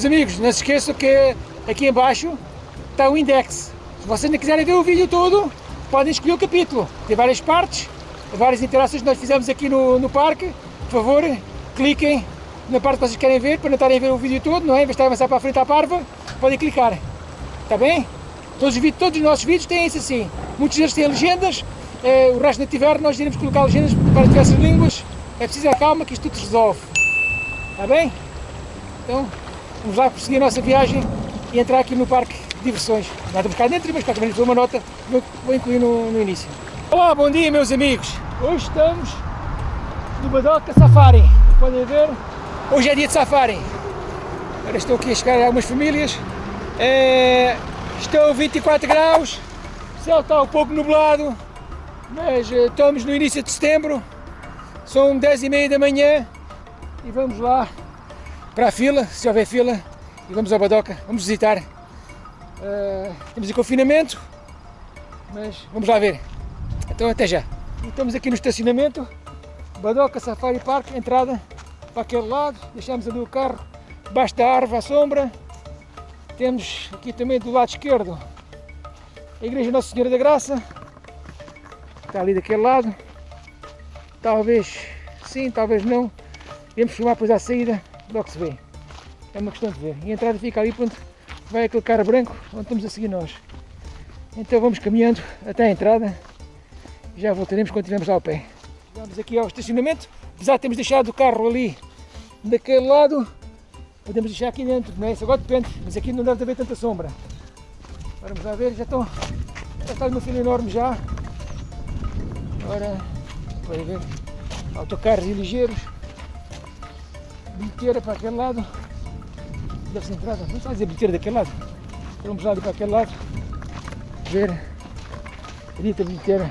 meus amigos, não se esqueçam que aqui embaixo está o index. Se vocês não quiserem ver o vídeo todo, podem escolher o capítulo. Tem várias partes, várias interações que nós fizemos aqui no, no parque. Por favor, cliquem na parte que vocês querem ver, para não estarem a ver o vídeo todo, não é? Em vez de a avançar para a frente à parva, podem clicar. Está bem? Todos os, todos os nossos vídeos têm isso assim. Muitos deles têm legendas, eh, o resto não tiver, nós iremos colocar legendas para diversas línguas. É preciso a calma que isto tudo se resolve. Está bem? Então, vamos lá prosseguir a nossa viagem e entrar aqui no parque de diversões. Nada estamos cá dentro, mas cá também uma nota que vou incluir no, no início. Olá, bom dia meus amigos. Hoje estamos no Badoca Safari. Podem ver, hoje é dia de safari. Agora estou aqui a chegar a algumas famílias. É, estão 24 graus, o céu está um pouco nublado, mas eh, estamos no início de setembro. São 10 e meia da manhã e vamos lá para a fila, se houver fila, e vamos ao Badoca, vamos visitar. Uh, temos em confinamento, mas vamos lá ver. Então até já. Estamos aqui no estacionamento, Badoca Safari Park, entrada para aquele lado, deixamos ali o carro debaixo da árvore à sombra. Temos aqui também do lado esquerdo a Igreja Nossa Senhora da Graça, está ali daquele lado. Talvez sim, talvez não. Vamos filmar depois à saída, logo se vê. É uma questão de ver. E a entrada fica ali onde vai aquele cara branco, onde estamos a seguir nós. Então vamos caminhando até a entrada e já voltaremos quando estivermos lá ao pé. Vamos aqui ao estacionamento, de termos deixado o carro ali daquele lado, podemos deixar aqui dentro, não é? Isso agora depende, mas aqui não deve haver tanta sombra. Vamos lá ver, já estão, já está numa fila enorme já. Agora, podem ver, autocarros e ligeiros, bilheteira para aquele lado, ser entrada, só dizer bilheteira daquele lado, vamos lá para aquele lado, ver a dita bilheteira.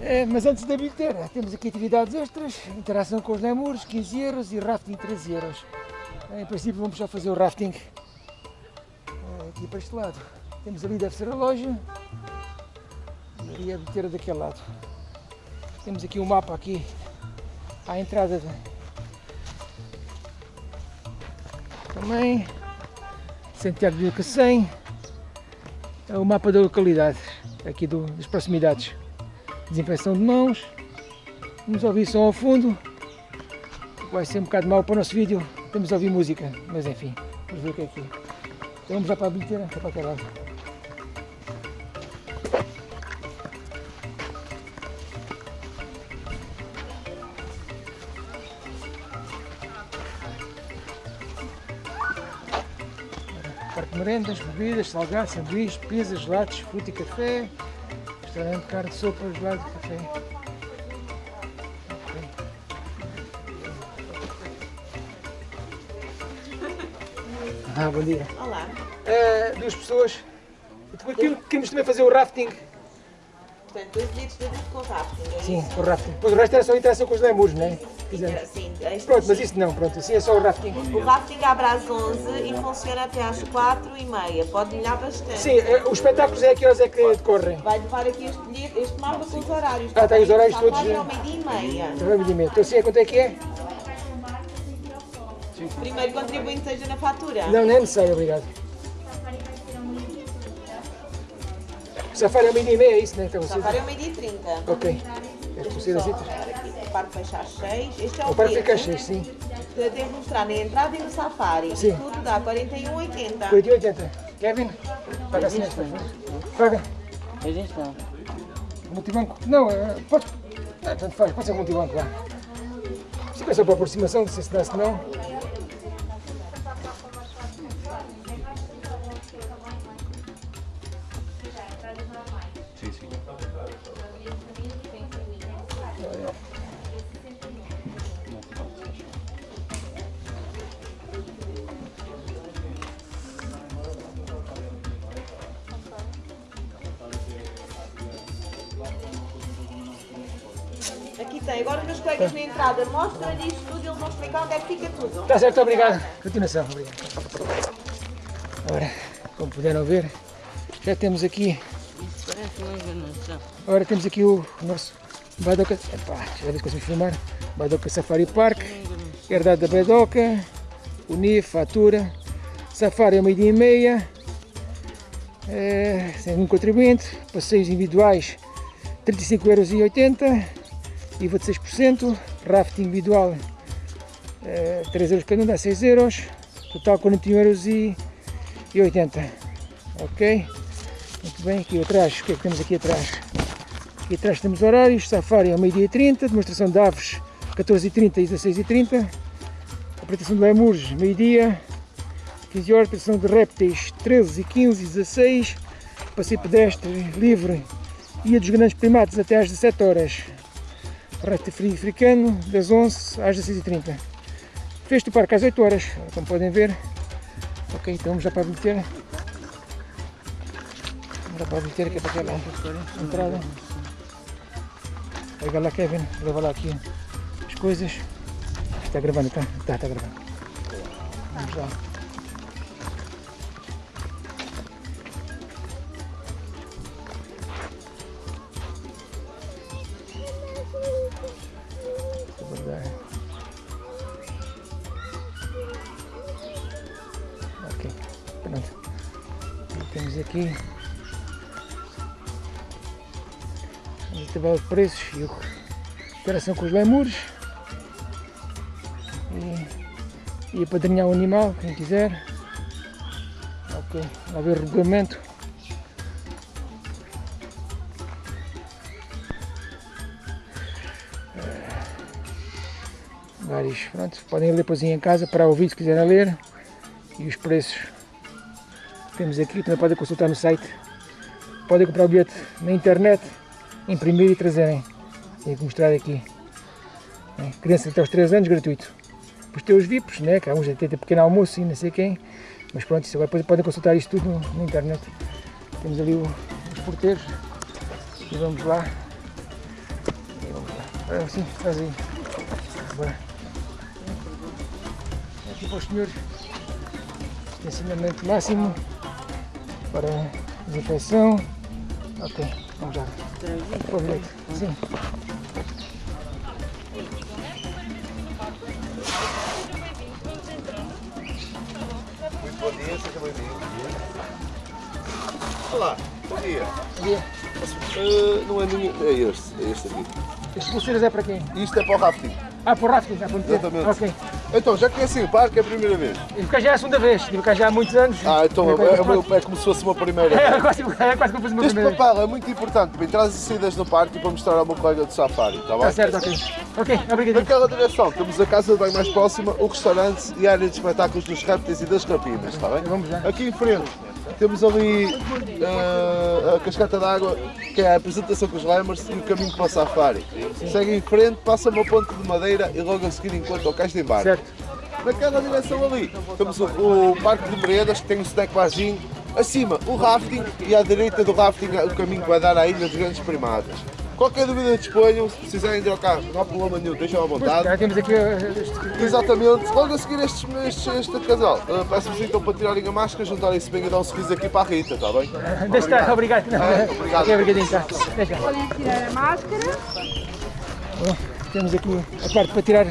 É, mas antes da bilheteira, temos aqui atividades extras, interação com os lemures, 15 euros e rafting 13 euros. Em princípio vamos já fazer o rafting é, aqui para este lado. Temos ali deve ser a loja e a bilheteira daquele lado. Temos aqui o um mapa aqui à entrada também. Santiago de Cacém. É o mapa da localidade aqui do, das proximidades. Desinfecção de mãos. Vamos ouvir som ao fundo. Vai ser um bocado mau para o nosso vídeo. Temos a ouvir música mas enfim vamos ver o que é aqui então vamos já para a bilheteira para aquele lado merendas, bebidas, salgados, sanduíches, pizzas, gelados, fruta e café, restaurante, carne, sopa, gelado e café. Ah, bom dia. Olá. Uh, duas pessoas. Queremos também fazer o rafting Portanto, dois bilhetes de com rafting, é Sim, isso? o rafting. Depois o resto era só interação com os lemures, não é? Sim, é Pronto, mas isso não, pronto, assim é só o rafting. O rafting abre às 11 e funciona até às 4 e meia. Pode molhar bastante. Sim, eh, os espetáculos é que horas é que decorrem? Vai levar aqui este, bilhete, este mapa com os horários. Ah, tem os horários Está todos, quase é? ao meio-dia e meia. Então assim é quanto é que é? Primeiro contribuinte seja na fatura. Não, não é necessário, obrigado. Safari é meio-dia e meia, é isso, né? Então, vocês... Safari é ao meio-dia e 30. Ok. É que vocês O parque fecha às 6. Este é o O parque fica bilhete. cheio, sim. Eu tenho que mostrar na entrada e no safari. Sim. Tudo dá 41,80. 8 e 80. Kevin, paga assim esta. Paga. Existe Multibanco? Não, eh, pode. Ah, tanto faz, pode ser multibanco lá. Se é só para aproximação, se se dá, se não. Entrada mostram-lhe isto tudo e eles vão explicar onde é que fica tudo. Está certo, obrigado. Continuação, obrigado. Agora, como puderam ver, já temos aqui. Isso parece uma enganação. Agora temos aqui o nosso Badoca. Epá, já vez que eu filmar. Badoca Safari Park. Herdade da Bedoca, o NIF, fatura, Safari é meio-dia e meia, é, sem nenhum contribuinte, passeios individuais 35,80€, IVA de 6%, rafting individual é, 3 euros cada um, dá 6 euros, total 41,80€, ok? Muito bem, aqui atrás, o que é que temos aqui atrás? Aqui atrás temos horários, Safari ao meio-dia e 30, demonstração de aves 14h30 e 16h30, apresentação de lemures, meio-dia, 15 horas, apresentação de répteis 13 15 e 16, passeio pedestre livre. E dos grandes primatas até às 17 horas, réptil frio africano das 11 às 16h30. Fecho do parque às 8 horas, como podem ver. Ok, então vamos já para meter. Vamos já para meter aqui para aquela entrada. Pega lá Kevin, leva lá aqui as coisas. Está gravando, tá? Tá, está gravando. Vamos lá. Aqui a tabela de preços e a interação com os lemures e, e apadrinhar o animal, quem quiser. Ok, lá ver o regulamento. vários, pronto, podem ler depois em casa para ouvir se quiserem ler e os preços temos aqui, também podem consultar no site. Podem comprar o bilhete na internet imprimir e trazerem. Tenho que mostrar aqui. É, até aos 3 anos, gratuito. Tem os VIPs, né, que há uns têm pequeno almoço e não sei quem. Mas pronto, isso agora podem consultar isto tudo na internet. Temos ali o, os porteiros. E vamos lá. E vamos lá, agora sim, faz aí. Aqui para os senhores. Ensinamento máximo para desinfecção ok, vamos o bilhete, sim Muito bom dia, seja bem-vindo. Olá, bom dia. bom dia Uh, não é nenhum. É este, é este aqui. estes pulseiras é para quem? Isto é para o rafting. Ah, o rafting, já meter Exatamente. ok, Então, já conhecem o parque, é a primeira vez. e cá já é a segunda vez, estive cá já há muitos anos Ah, então é, é, é como se fosse uma primeira. é quase, é quase que eu fiz uma Este primeira vez papel é muito importante para entradas e saídas no parque e para mostrar ao meu colega de safari, está bem? está certo, ok ok, obrigado Naquela direção temos a casa de banho mais próxima, o restaurante e a área de espetáculos dos répteis e das rapinas, está bem? Vamos lá. Aqui em frente temos ali eh, a cascata d'água, que é a apresentação com os lemurs e o caminho para o safari. Segue em frente, passa uma ponte de madeira e logo a seguir encontra o cais de embarque. certo, Naquela direção ali temos o, o Parque de Meredas, que tem um snack barzinho. Acima, o rafting e à direita do rafting o caminho que vai dar à Ilha dos Grandes Primatas. Qualquer dúvida disponham, se precisarem carro, não há problema nenhum, deixam à Pois, vontade. cá temos aqui este- Exatamente, logo a seguir estes, estes, este casal, uh, peço-vos então para tirarem a máscara, juntarem-se bem e dar um sorriso aqui para a Rita, está bem? deixa estar, obrigado Ah, obrigado. ok, obrigadinho, tá deixa Podem tirar a máscara. Bom, temos aqui a parte para tirar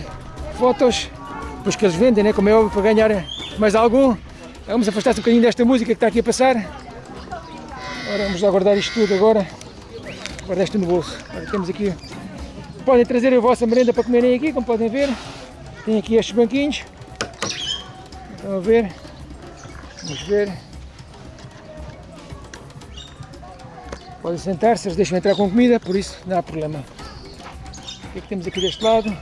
fotos, depois que eles vendem, né, como é óbvio, para ganhar mais algum. Vamos afastar-se um bocadinho desta música que está aqui a passar. Agora vamos lá guardar isto tudo agora. Guardar isto no bolso. Agora temos aqui. Podem trazer a vossa merenda para comerem aqui, como podem ver. Tem aqui estes banquinhos. Estão a ver? Vamos ver. Podem sentar-se, eles deixam entrar com comida, por isso não há problema. O que é que temos aqui deste lado?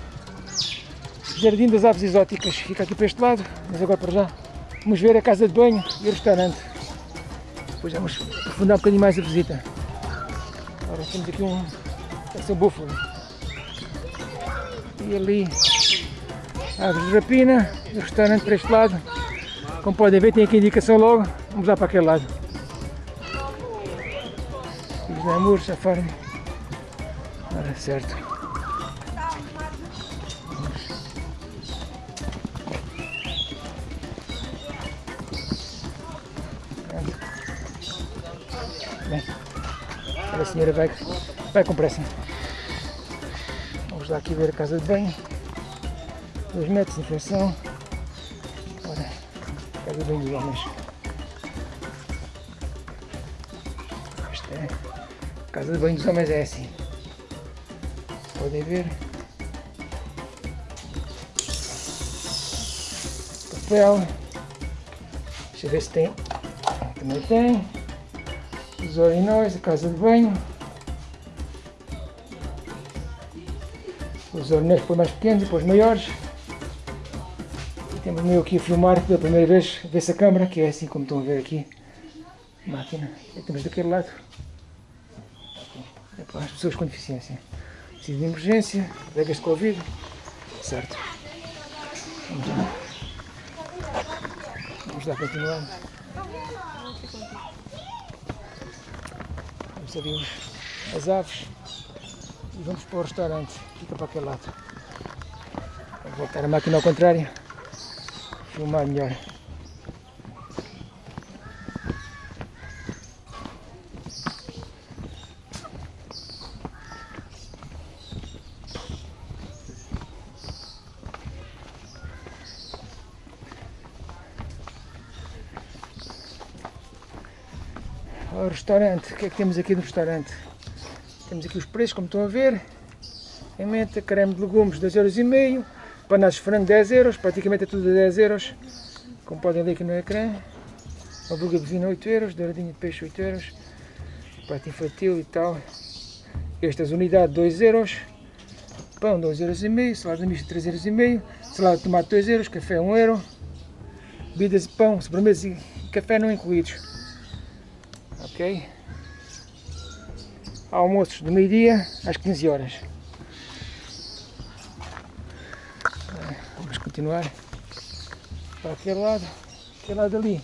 Jardim das Aves Exóticas, fica aqui para este lado, mas agora para já vamos ver a casa de banho e o restaurante. Depois vamos aprofundar um bocadinho mais a visita. Agora temos aqui um, deve ser um búfalo. E ali, aves de rapina, o restaurante para este lado. Como podem ver, tem aqui a indicação logo, vamos lá para aquele lado. Os namores, a farm. Ora, certo. Bem, a senhora vai, vai com pressa. Vamos lá aqui ver a casa de banho. 2 metros de inflação. Ora, casa bem dos homens. Isto é. Casa de banho dos homens é assim. Podem ver. Papel. Deixa eu ver se tem. Também tem. Os urinóis, a casa de banho. Os urinóis os mais pequenos e os maiores. E temos o meu aqui a filmar pela primeira vez, vê-se a câmara, que é assim como estão a ver aqui. Máquina. E temos daquele lado. É para as pessoas com deficiência. Preciso de emergência, colegas de Covid. Certo. Vamos lá. Vamos lá continuar. Vamos ali os- as aves e vamos para o restaurante. Fica para aquele lado. Vou voltar a máquina ao contrário. Filmar melhor. Restaurante, o que é que temos aqui no restaurante? Temos aqui os preços, como estão a ver. Pimenta, creme de legumes, 2,5€. Panados de frango, 10 euros. Praticamente é tudo a 10 euros. Como podem ver aqui no ecrã. Hambúrguer de bovino, 8 euros. Douradinho de peixe, 8 euros. Prato infantil e tal. Estas unidades, 2 euros. Pão, 2,5 euros. Salada mista, 3,5 euros. Salada de tomate, 2 euros. Café, 1 euro. Bebidas de pão, sobremesa e café não incluídos. Ok? Almoços do meio-dia às 15 horas. Vamos continuar para aquele lado. Aquele lado ali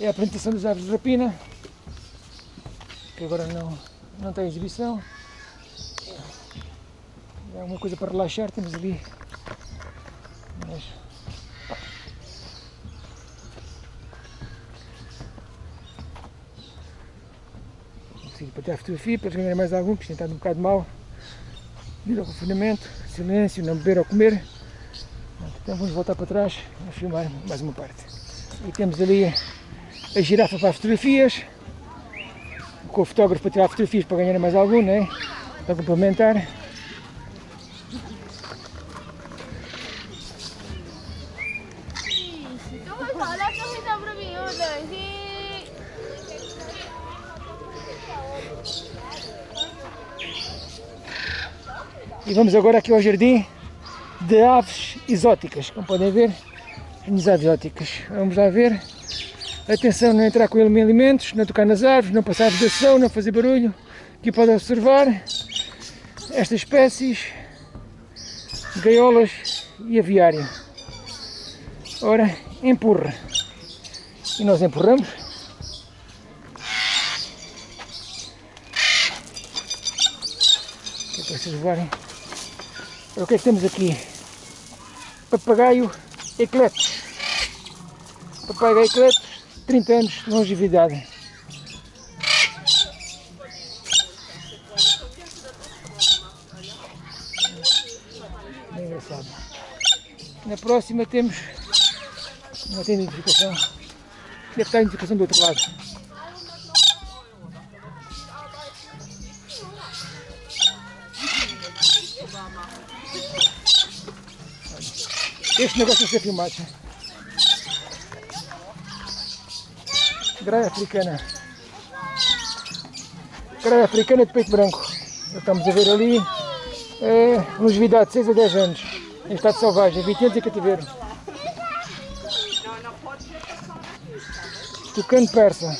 é a apresentação das aves de rapina, que agora não, não tem exibição. É uma coisa para relaxar, temos ali. Mas, Consigo para tirar fotografia para eles ganharem mais algum, que isto tem estado um bocado mal. Devido ao confinamento, silêncio, não beber ou comer. Então vamos voltar para trás a filmar mais uma parte. E temos ali a girafa para as fotografias, com o fotógrafo para tirar fotografias para ganhar mais algum, né? para complementar. E vamos agora aqui ao jardim de aves exóticas, como podem ver, as aves exóticas. Vamos lá ver. Atenção, não entrar com alimentos, não tocar nas árvores, não passar vedação, não fazer barulho. Aqui podem observar estas espécies, gaiolas e aviário. Ora, empurra. E nós empurramos. Que é para vocês levarem. O que é que temos aqui? Papagaio ecletos. Papagaio ecletos, 30 anos de longevidade. Engraçado. Na próxima temos. Não tem identificação. Deve estar a identificação do outro lado. Este negócio é ser filmado. Graia africana. Graia africana de peito branco. Estamos a ver ali. É, longevidade de 6 a 10 anos. Em estado selvagem, 20 anos em cativeiro. Tucano persa.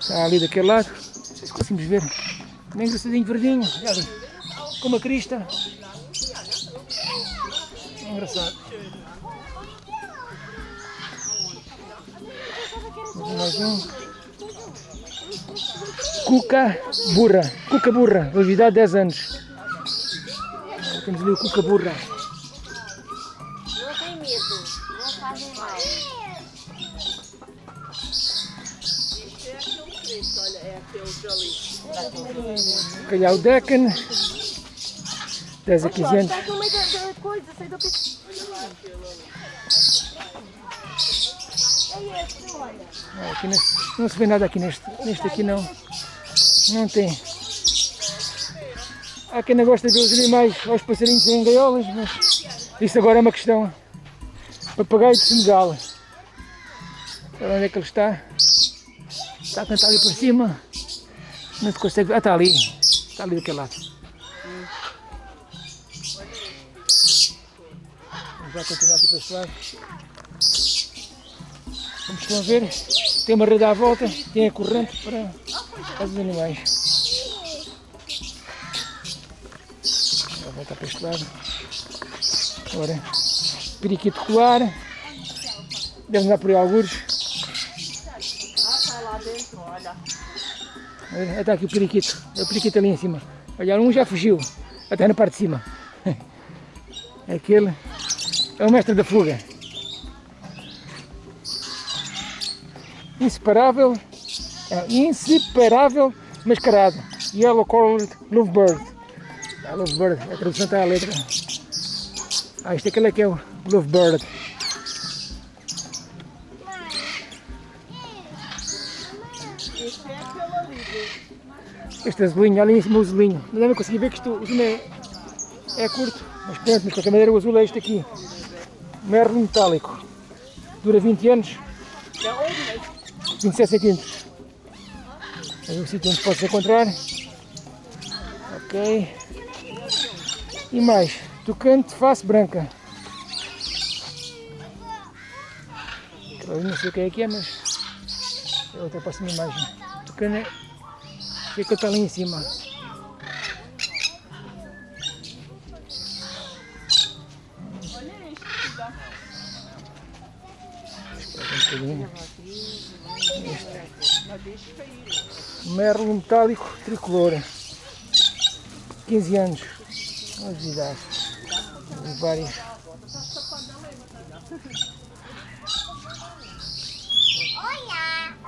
Está ali daquele lado. Não sei se conseguimos ver. Bem engraçadinho, verdinho. Ali. Com uma crista. Engraçado. Mais um. Cuca burra. Cuca burra. Longevidade 10 anos. Temos ali o cuca burra. Não tem medo, não fazem mal. Calhau Deccan. 10 a 15 anos. Não, aqui nesse- não se vê nada aqui neste, neste aqui não. Não tem. Há quem não gosta de ver os animais, aos passarinhos em gaiolas, mas isso agora é uma questão. Papagaio de Senegal. Olha onde é que ele está. Está a ali por cima. Não se consegue. Ah, está ali. Está ali daquele lado. Vamos lá continuar aqui para este lado. Como estão a ver, tem uma rede à volta, tem a corrente para, os animais. Vou voltar para este lado. Agora, periquito colar. Deve andar por aí. Olha, Está aqui o periquito. É o periquito ali em cima. Olha, um já fugiu. Até na parte de cima. Aquele é o mestre da fuga. Inseparável, é, inseparável mascarado. Yellow Colored Lovebird. Ah, Lovebird, a tradução está à letra. Ah, isto é aquele que é o Lovebird. Este azulinho, olha em cima o azulinho. Não devem conseguir ver que isto, o azul é, é curto, mas pronto, mas de qualquer maneira o azul é este aqui. Merlin metálico. Dura 20 anos. 27 centímetros. É o sítio onde pode-se encontrar. Ok. E mais, tocante face branca. Eu não sei o que é que é, mas é outra próxima imagem. Tocante ele está ali em cima. Espera um bocadinho. Merlo metálico tricolor. 15 anos. Novidade. Tem vários.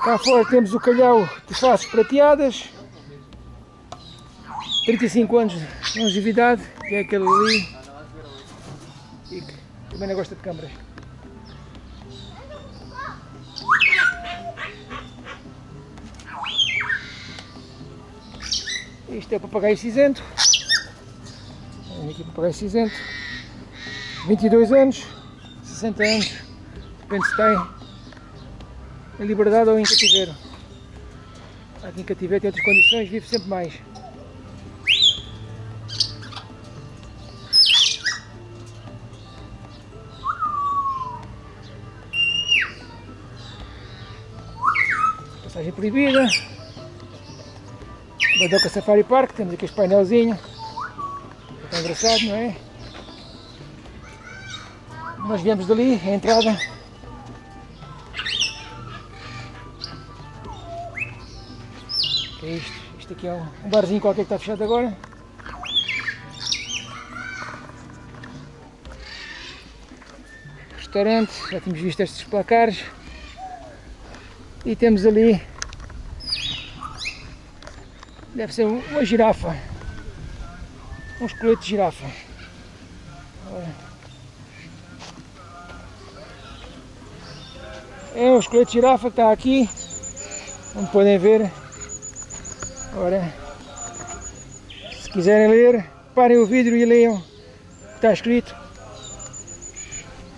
Cá fora temos o calhau de faces prateadas. 35 anos de longevidade, que é aquele ali. E que também não gosta de câmaras. Isto é o papagaio cinzento. Olha aqui o papagaio cinzento. 22 anos, 60 anos. Depende se tem em liberdade ou em cativeiro. Aqui em cativeiro tem outras condições, vive sempre mais. Passagem proibida. Badoca Safari Park, temos aqui este painelzinho. Está engraçado, não é? Nós viemos dali, a entrada. Que é isto? Isto aqui é um barzinho qualquer que está fechado agora. Restaurante, já tínhamos visto estes placares. E temos ali Deve ser um- uma girafa. Um esqueleto de girafa. Olha. É um esqueleto de girafa que está aqui. Como podem ver. Ora, se quiserem ler, parem o vidro e leiam o que está escrito.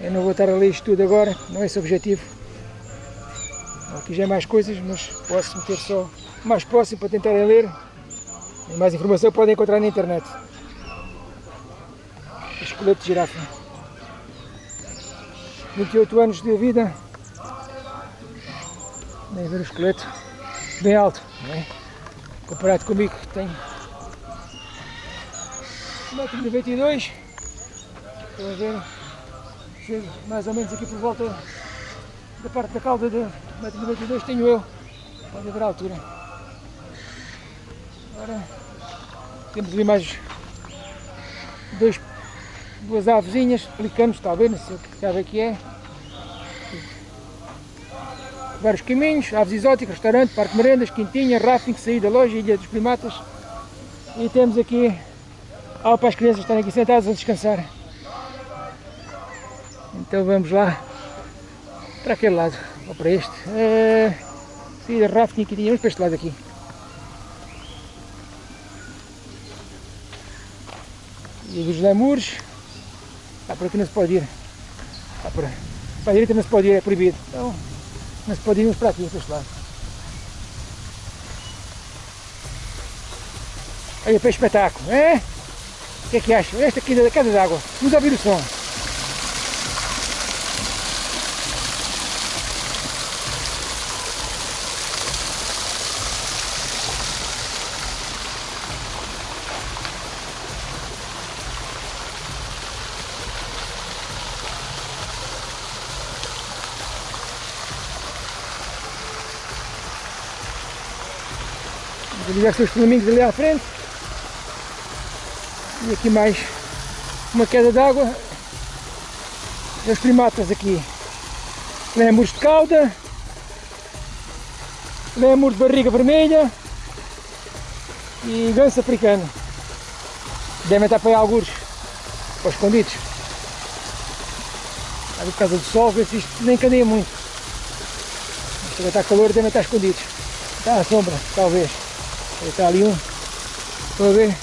Eu não vou estar a ler isto tudo agora, não é esse o objetivo. Aqui já é mais coisas, mas posso meter só mais próximo para tentarem ler. E mais informação podem encontrar na internet. Esqueleto de girafa. 28 anos de vida. Nem ver o esqueleto. Bem alto, não é? Comparado comigo que tenho 1,92m. Estão a ver? Chego mais ou menos aqui por volta da parte da cauda de 1,92m tenho eu. Pode haver a altura. Agora temos ali mais dois, duas avezinhas, pelicanos talvez, não sei o que sabe que é. Vários caminhos, aves exóticas, restaurante, parque merendas, quintinha, rafting, saída, loja, ilha dos primatas. E temos aqui algo para as crianças estarem aqui sentadas a descansar. Então vamos lá para aquele lado, ou para este. Uh, saída rafting tínhamos para este lado aqui. E dos lemures. Ah, por aqui não se pode ir. Ah, por, para a direita não se pode ir, é proibido. Então não se pode ir para aqui, para este lado. Aí para espetáculo, é? O que é que acham? Esta aqui da casa d'água. Vamos ouvir o som. Já são os flamingos ali à frente. E aqui mais uma queda d'água. Os primatas aqui. Lemurs de cauda. Lemur de barriga vermelha. E ganso africano. Devem estar para aí alguns. Para escondidos. Ali por causa do sol, vê se isto nem cadeia muito. Vai estar calor, devem estar escondidos. Está à sombra, talvez. Está ali um. A ver.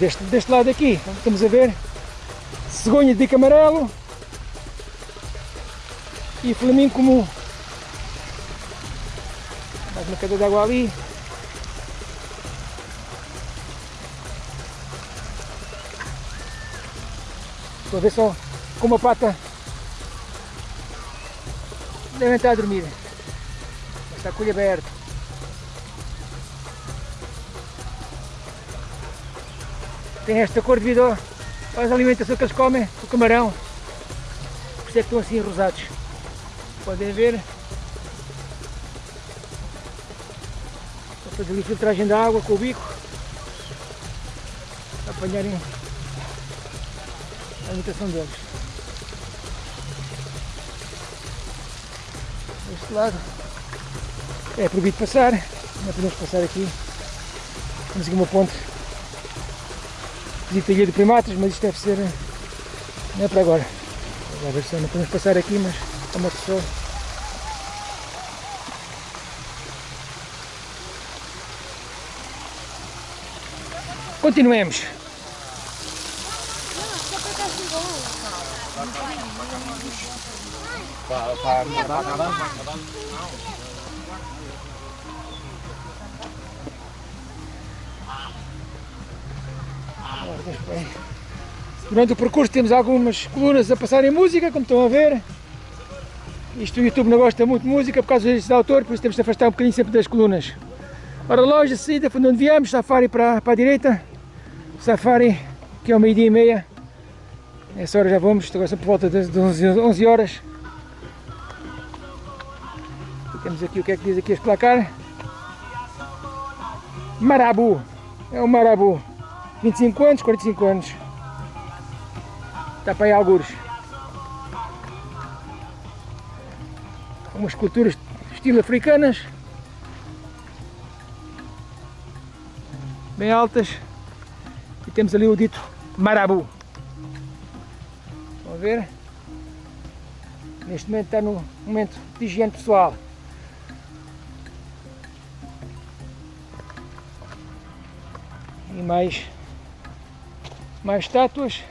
Deste, deste lado aqui, estamos a ver cegonha de amarelo e flamingo comum. Mais uma cadeia de água ali. Estou a ver só com uma pata. Devem estar a dormir. Está com o olho aberto. Tem esta cor devido às alimentação que eles comem, o camarão. Por isso é que estão assim rosados. Podem ver. Vou fazer ali filtragem da água com o bico. Para apanharem a alimentação deles. Deste lado é proibido passar, não podemos passar aqui. Temos aqui uma ponte de ilha de primatas, mas isto deve ser. não é para agora. Vamos ver se não podemos passar aqui, mas é uma pessoa. Continuemos. Durante o percurso temos algumas colunas a passarem música, como estão a ver. Isto o YouTube não gosta muito de música por causa dos direitos de autor, por isso temos de afastar um bocadinho sempre das colunas. Ora, loja, saída, foi onde viemos, Safari para, para a direita. Safari, que é o meio-dia e meia. Nessa hora já vamos, agora por volta das 11, 11 horas. Temos aqui o que é que diz aqui este placar. Marabu, é o Marabu. 25 anos, 45 anos. Está para aí algures. Umas culturas estilo africanas. Bem altas. E temos ali o dito marabu. Vão ver? Neste momento está no momento de higiene pessoal. E mais mais estátuas.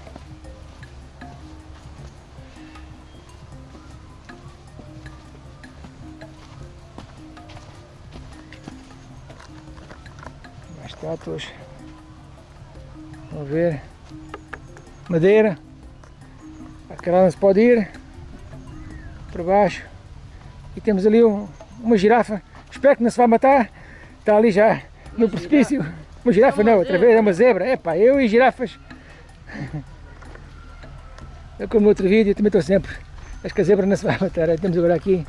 Mais estátuas. Vamos ver. Madeira. Aquela não se pode ir. Para baixo. E temos ali um, uma girafa. Espero que não se vai matar. Está ali já no precipício. Uma girafa não, outra vez é uma zebra. Epá, eu e girafas eu como outro vídeo também estou sempre. Acho que a zebra não se vai matar. Temos agora aqui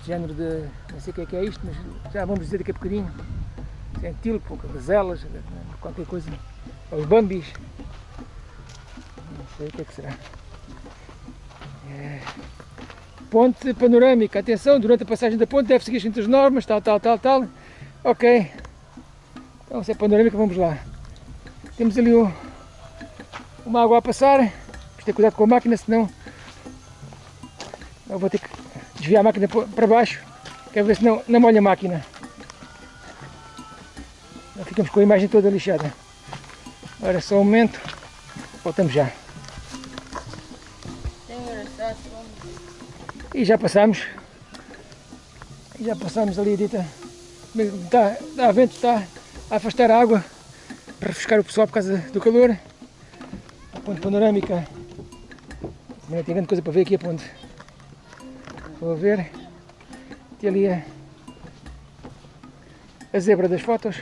este género de. não sei o que é que é isto, mas já vamos dizer daqui a bocadinho. Se é gazelas, qualquer coisa. Os bambis. Não sei o que é que será. É. Ponte panorâmica, atenção, durante a passagem da ponte deve seguir as normas, tal, tal, tal, tal. Ok. Então se é panorâmica, vamos lá. Temos ali o, uma água a passar. Que ter cuidado com a máquina, senão eu vou ter que desviar a máquina para baixo. Quero ver se não, não molha a máquina. Já ficamos com a imagem toda lixada. Agora só um momento. Voltamos já. E já passamos. E já passamos ali dita. Dá, dá vento, está a afastar a água para refrescar o pessoal por causa do calor. A ponte panorâmica. Não tem grande coisa para ver aqui a ponte. Vou ver. Tem ali a, a zebra das fotos.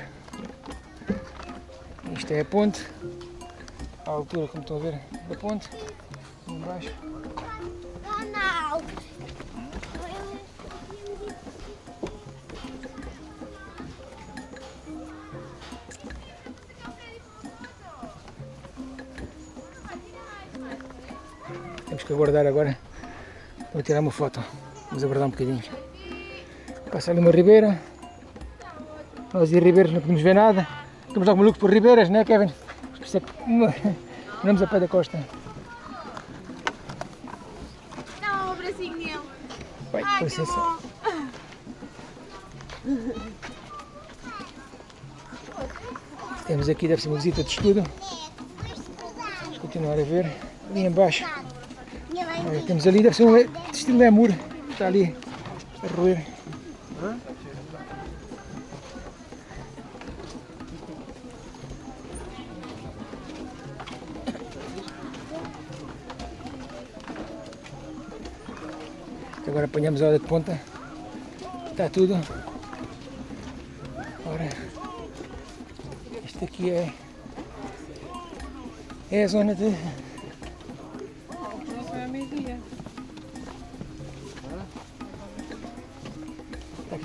Isto é a ponte. A altura, como estão a ver, da ponte. Embaixo. Ronaldo. Que aguardar agora para tirar uma foto. Vamos aguardar um bocadinho. Passa ali uma ribeira. Nós e ribeiras não podemos ver nada. Estamos logo malucos por ribeiras, não é Kevin? Isso é que andamos a pé da costa. Dá um abracinho nele. Vai, com Ai, que licença. Temos aqui, deve ser uma visita de estudo. Vamos continuar a ver. Ali em baixo. Olha, temos ali, deve ser um estilo lemur. Está ali a roer. Agora apanhamos a hora de ponta. Está tudo. Ora, isto aqui é, é a zona de.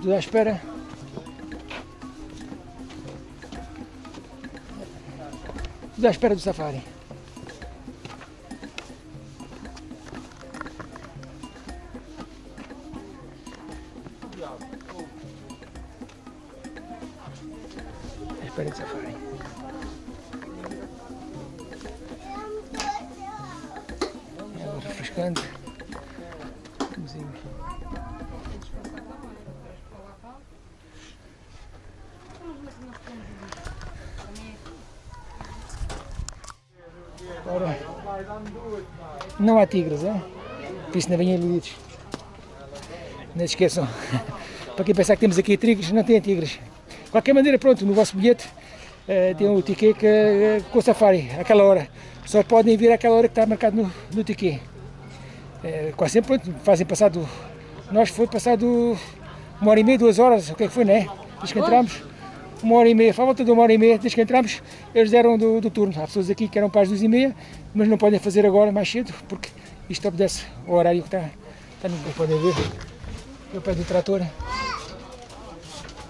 Tudo à espera. Tudo à espera do safari. Espera do safari. Há tigres, é? Por isso não venham iludidos. Não se esqueçam. Para quem pensar que temos aqui tigres, não tem tigres. De qualquer maneira, pronto, no vosso bilhete eh, tem o ticket que, eh, com o safari, àquela hora. Só podem vir àquela hora que está marcado no, no ticket. Eh, quase sempre pronto, fazem passado. Nós foi passado uma hora e meia, duas horas, o que é que foi, não é? Desde que entramos, uma hora e meia, volta de uma hora e meia, desde que entramos, eles deram do, do turno. Há pessoas aqui que eram para as duas e meia, mas não podem fazer agora mais cedo, porque isto obedece ao horário que está, está no como podem ver. Eu pé do trator.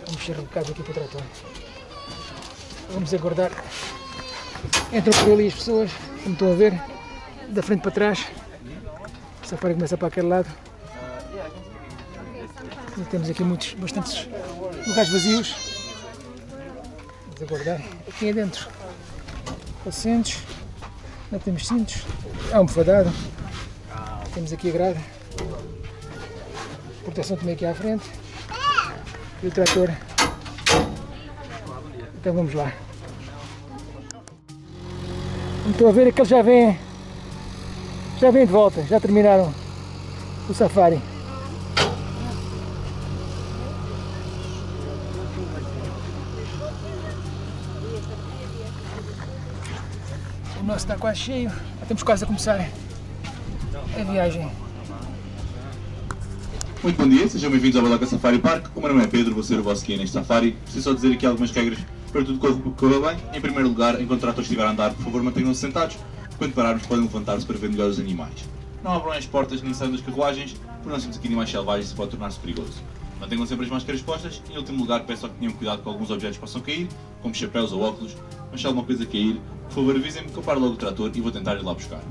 Vamos mexer um bocado aqui para o trator. Vamos aguardar. Entram por ali as pessoas, como estão a ver, da frente para trás. O safari começa para aquele lado. E temos aqui muitos, bastantes lugares vazios. Aguardar. Aqui é dentro. Assentos. Não temos cintos. Há almofadado. Temos aqui a grade. Proteção também aqui à frente. E o trator. Então vamos lá. Estão a ver, aqueles já vêm. Já vêm de volta, já terminaram o safari. Nosso está quase cheio, estamos quase a começar a viagem. Muito bom dia, sejam bem-vindos ao Balaca Safari Park. O meu nome é Pedro, vou ser o vosso guia neste safari. Preciso só dizer aqui algumas regras para tudo correr bem. Em primeiro lugar, enquanto o trator estiver a andar, por favor mantenham-se sentados. Quando pararmos, podem levantar-se para ver melhor os animais. não abram as portas nem saiam das carruagens, porque nós temos aqui animais selvagens e pode tornar-se perigoso. Mantenham sempre as máscaras postas e, em último lugar, peço que tenham cuidado com alguns objetos que possam cair, como chapéus ou óculos, mas se alguma coisa cair, por favor avisem-me que eu paro logo o trator e vou tentar ir lá buscar.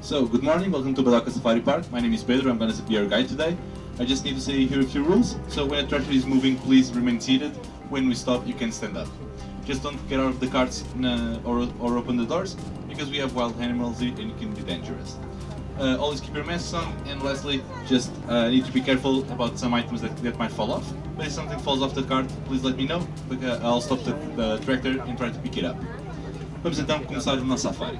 So, good morning, welcome to Badaca Safari Park. My name is Pedro, I'm to be your guide today. I just need to say here a few rules. So when a tractor is moving, please remain seated. When we stop, you can stand up. Just don't get out of the carts uh, or, or open the doors, because we have wild animals and it can be dangerous. Uh, always keep your masks on, and lastly, just uh, need to be careful about some items that, that might fall off. But if something falls off the cart, please let me know, because I'll stop the, tractor and try to pick it up. Vamos então começar o nosso safari.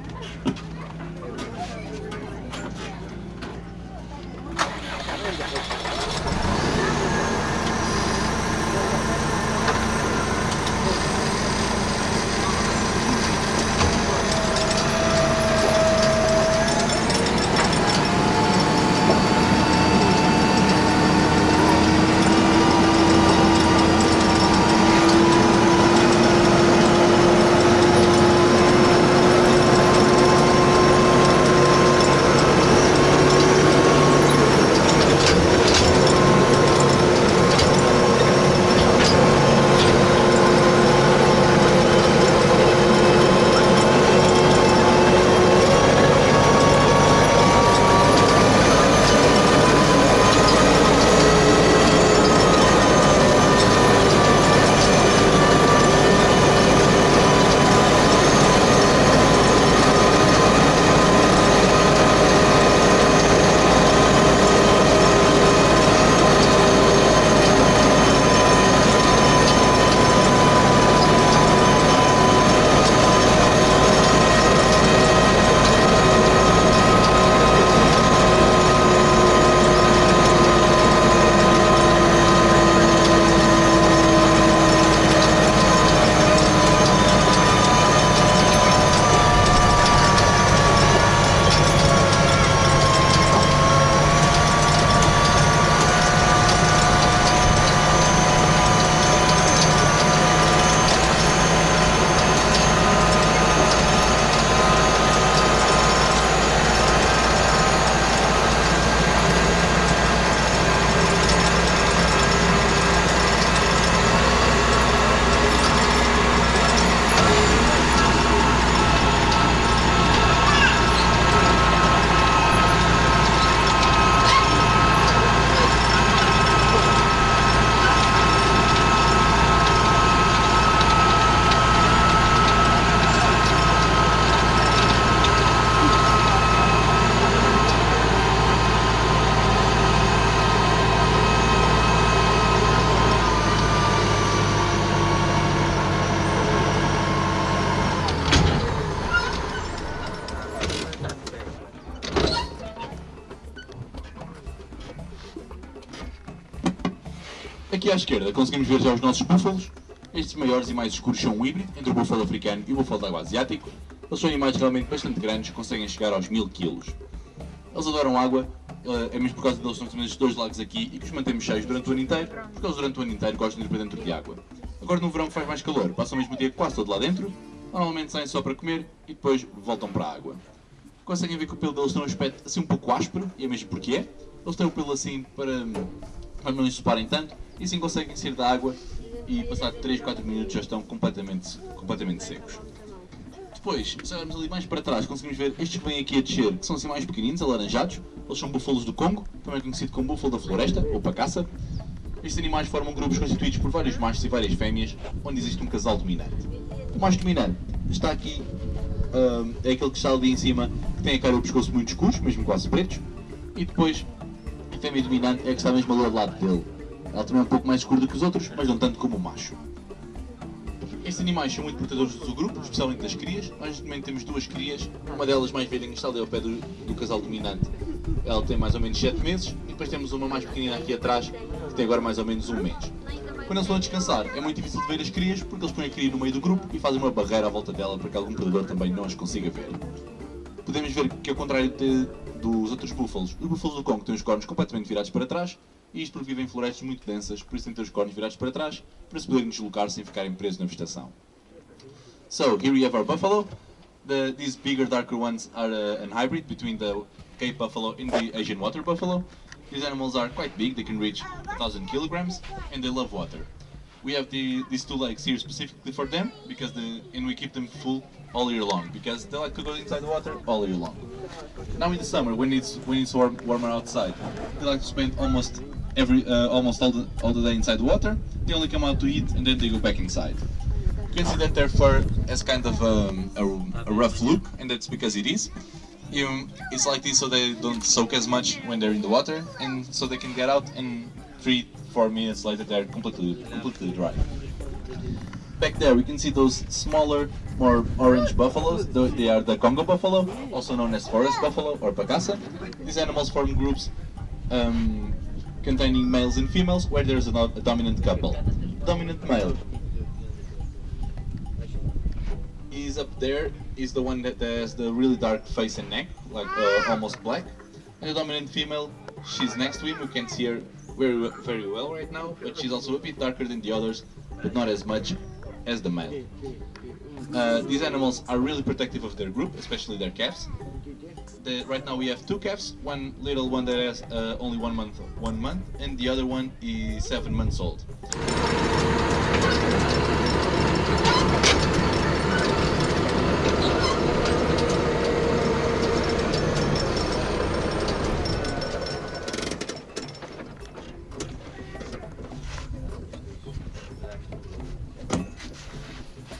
Aqui à esquerda conseguimos ver já os nossos búfalos. Estes maiores e mais escuros são um híbrido entre o búfalo africano e o búfalo de água asiático. Eles são animais realmente bastante grandes, conseguem chegar aos 1000 kg. Eles adoram água, eh, é mesmo por causa deles nós temos dois lagos aqui e que os mantemos cheios durante o ano inteiro, porque eles durante o ano inteiro gostam de ir para dentro de água. Agora no verão faz mais calor, passam o mesmo dia quase todo lá dentro, normalmente saem só para comer e depois voltam para a água. Conseguem ver que o pelo deles tem um aspecto assim um pouco áspero, e é mesmo porque é. Eles têm o pelo assim para, para não ensoparem tanto, e assim conseguem sair da água e passar 3, 4 minutos já estão completamente, completamente secos. Depois, se olharmos ali mais para trás, conseguimos ver estes que vêm aqui a descer, que são assim mais pequeninos, alaranjados. Eles são búfalos do Congo, também conhecido como búfalo da floresta, ou pacaça. Estes animais formam grupos constituídos por vários machos e várias fêmeas, onde existe um casal dominante. O macho dominante está aqui, hum, é aquele que está ali em cima, que tem a cara e o pescoço muito escuros, mesmo quase pretos. E depois, a fêmea dominante é que está mesmo ali ao lado dele. Ela também é um pouco mais escura do que os outros, mas não tanto como o macho. Estes animais são muito protetores do grupo, especialmente das crias. Nós momento temos duas crias, uma delas mais velha que está ali ao pé do, do casal dominante. Ela tem mais ou menos 7 meses, e depois temos uma mais pequenina aqui atrás, que tem agora mais ou menos um mês. Quando eles vão descansar, é muito difícil de ver as crias, porque eles põem a cria no meio do grupo e fazem uma barreira à volta dela para que algum predador também não as consiga ver. Podemos ver que, ao contrário de, dos outros búfalos, os búfalos do Congo têm os cornos completamente virados para trás, isto porque vivem em florestas muito densas, por isso têm de ter os cornos virados para trás, para se poderem deslocar sem ficarem presos na vegetação. So, here we have our buffalo. The, these bigger, darker ones are uh, an hybrid between the Cape buffalo and the Asian water buffalo. These animals are quite big, they can reach 1000 kilograms and they love water. We have the, these two legs here specifically for them because the and we keep them full all year long because they like to go inside the water all year long. Now in the summer when it's when it's warm, warmer outside, they like to spend almost every uh, almost all the all the day inside water. They only come out to eat and then they go back inside. You can see that their fur has kind of um, a, a rough look, and that's because it is. It's like this so they don't soak as much when they're in the water, and so they can get out and three, four minutes later they're completely, completely dry. Back there we can see those smaller, more orange buffaloes. They are the Congo buffalo, also known as forest buffalo or pacasa. These animals form groups um, containing males and females where there's a, a dominant couple. Dominant male is up there is the one that has the really dark face and neck, like uh, almost black. And the dominant female, she's next to him. We can see her very very well right now, but she's also a bit darker than the others, but not as much as the male. Uh, these animals are really protective of their group, especially their calves. The, right now we have two calves, one little one that has uh, only one month, one month, and the other one is seven months old.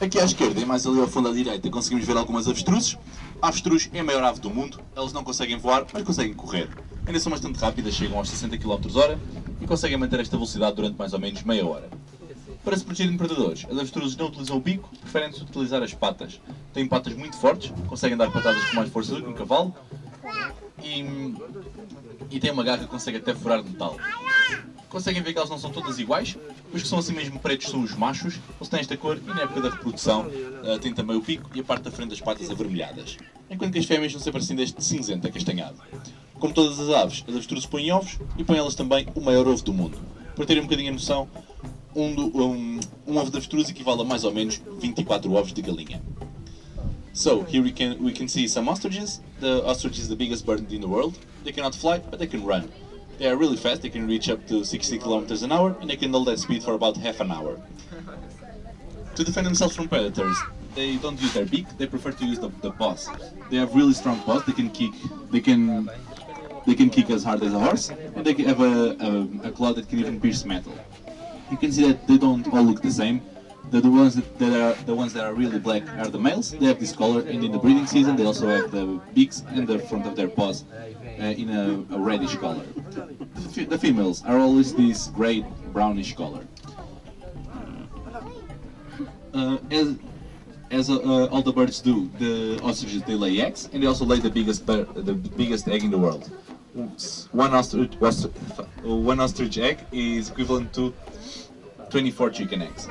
Aqui à esquerda e mais ali ao fundo à direita conseguimos ver algumas avestruzes. Avestruz é a maior ave do mundo, elas não conseguem voar, mas conseguem correr. Ainda são bastante rápidas, chegam aos 60 km h e conseguem manter esta velocidade durante mais ou menos meia hora. Para se protegerem de predadores, as avestruzes não utilizam o bico, preferem utilizar as patas. Têm patas muito fortes, conseguem dar patadas com mais força do que um cavalo e, e têm uma garra que consegue até furar metal. Conseguem ver que elas não são todas iguais, os que são assim mesmo pretos são os machos, eles têm esta cor e na época da reprodução eh, têm também o pico e a parte da frente das patas avermelhadas, enquanto que as fêmeas são sempre assim deste cinzento acastanhado. Como todas as aves, as avestruzes põem ovos e põem elas também o maior ovo do mundo. Para terem um bocadinho a noção, um, do- um, um ovo de avestruz equivale a mais ou menos 24 ovos de galinha. So here we can we can see some ostriches. The ostrich is the biggest bird in the world. They cannot fly, but they can run. They are really fast. They can reach up to 60 kilometers an hour, and they can hold that speed for about half an hour. To defend themselves from predators, they don't use their beak. They prefer to use the, the paws. They have really strong paws. They can kick. They can they can kick as hard as a horse, and they have a, a, a claw that can even pierce metal. You can see that they don't all look the same. The, the ones that, that are the ones that are really black are the males. They have this color, and in the breeding season they also have the beaks and the front of their paws in a, a reddish color. The, the females are always this gray brownish color. Uh, as as uh, uh, all the birds do, the ostriches they lay eggs, and they also lay the biggest the biggest egg in the world. One ostrich, ostrich one ostrich egg is equivalent to 24 chicken eggs.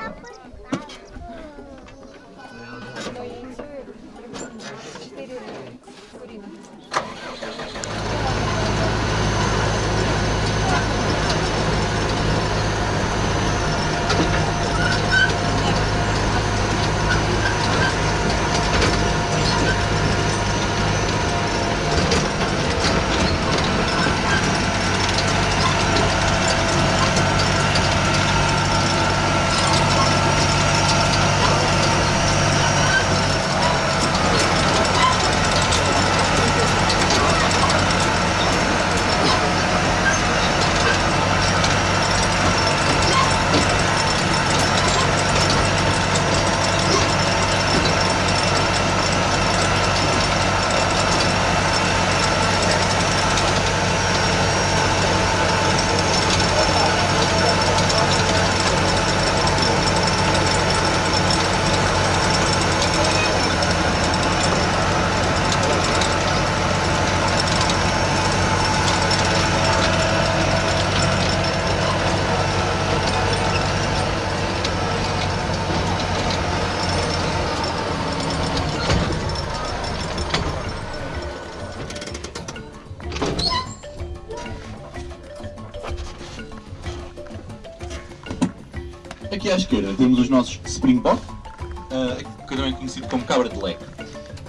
Cabra de leque.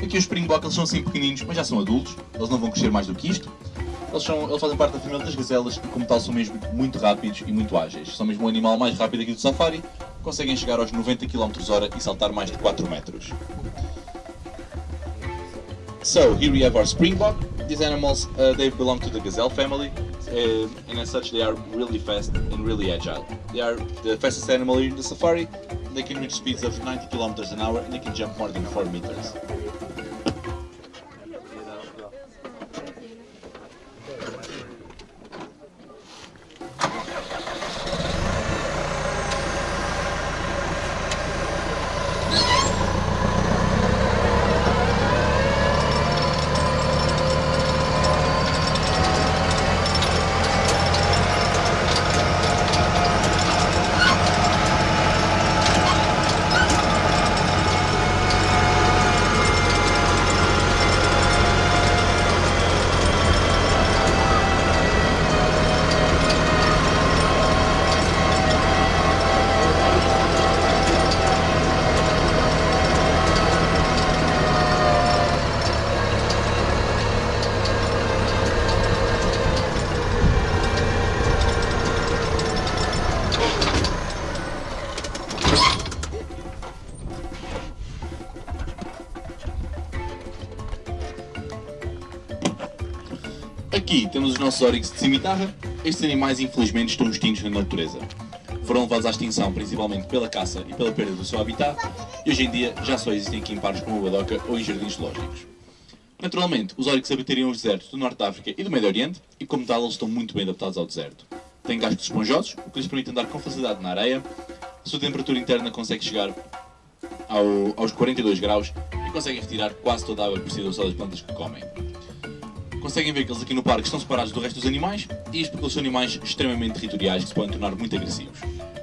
Aqui os Springbok eles são assim pequeninos, mas já são adultos, eles não vão crescer mais do que isto. Eles, são, eles fazem parte da família das gazelas e como tal são mesmo muito rápidos e muito ágeis. São mesmo o animal mais rápido aqui do safari, conseguem chegar aos 90 km h e saltar mais de 4 metros. So here we have our Springbok. These animals, uh, they belong to the gazelle family, uh, and as such they are really fast and really agile. They are the fastest animal in the safari. They can reach speeds of 90 kilometers an hour and they can jump more than 4 meters. Aqui temos os nossos oryx de cimitarra. Estes animais infelizmente estão extintos na natureza. Foram levados à extinção principalmente pela caça e pela perda do seu habitat e hoje em dia já só existem aqui em parques como a Badoca ou em jardins zoológicos. Naturalmente, os oryx habitariam os desertos do Norte da África e do Médio Oriente e como tal eles estão muito bem adaptados ao deserto. Têm cascos esponjosos, o que lhes permite andar com facilidade na areia, a sua temperatura interna consegue chegar ao, aos 42 graus e conseguem retirar quase toda a água que precisam só das plantas que comem. Conseguem ver que eles aqui no parque estão separados do resto dos animais, e isto porque eles são animais extremamente territoriais que se podem tornar muito agressivos.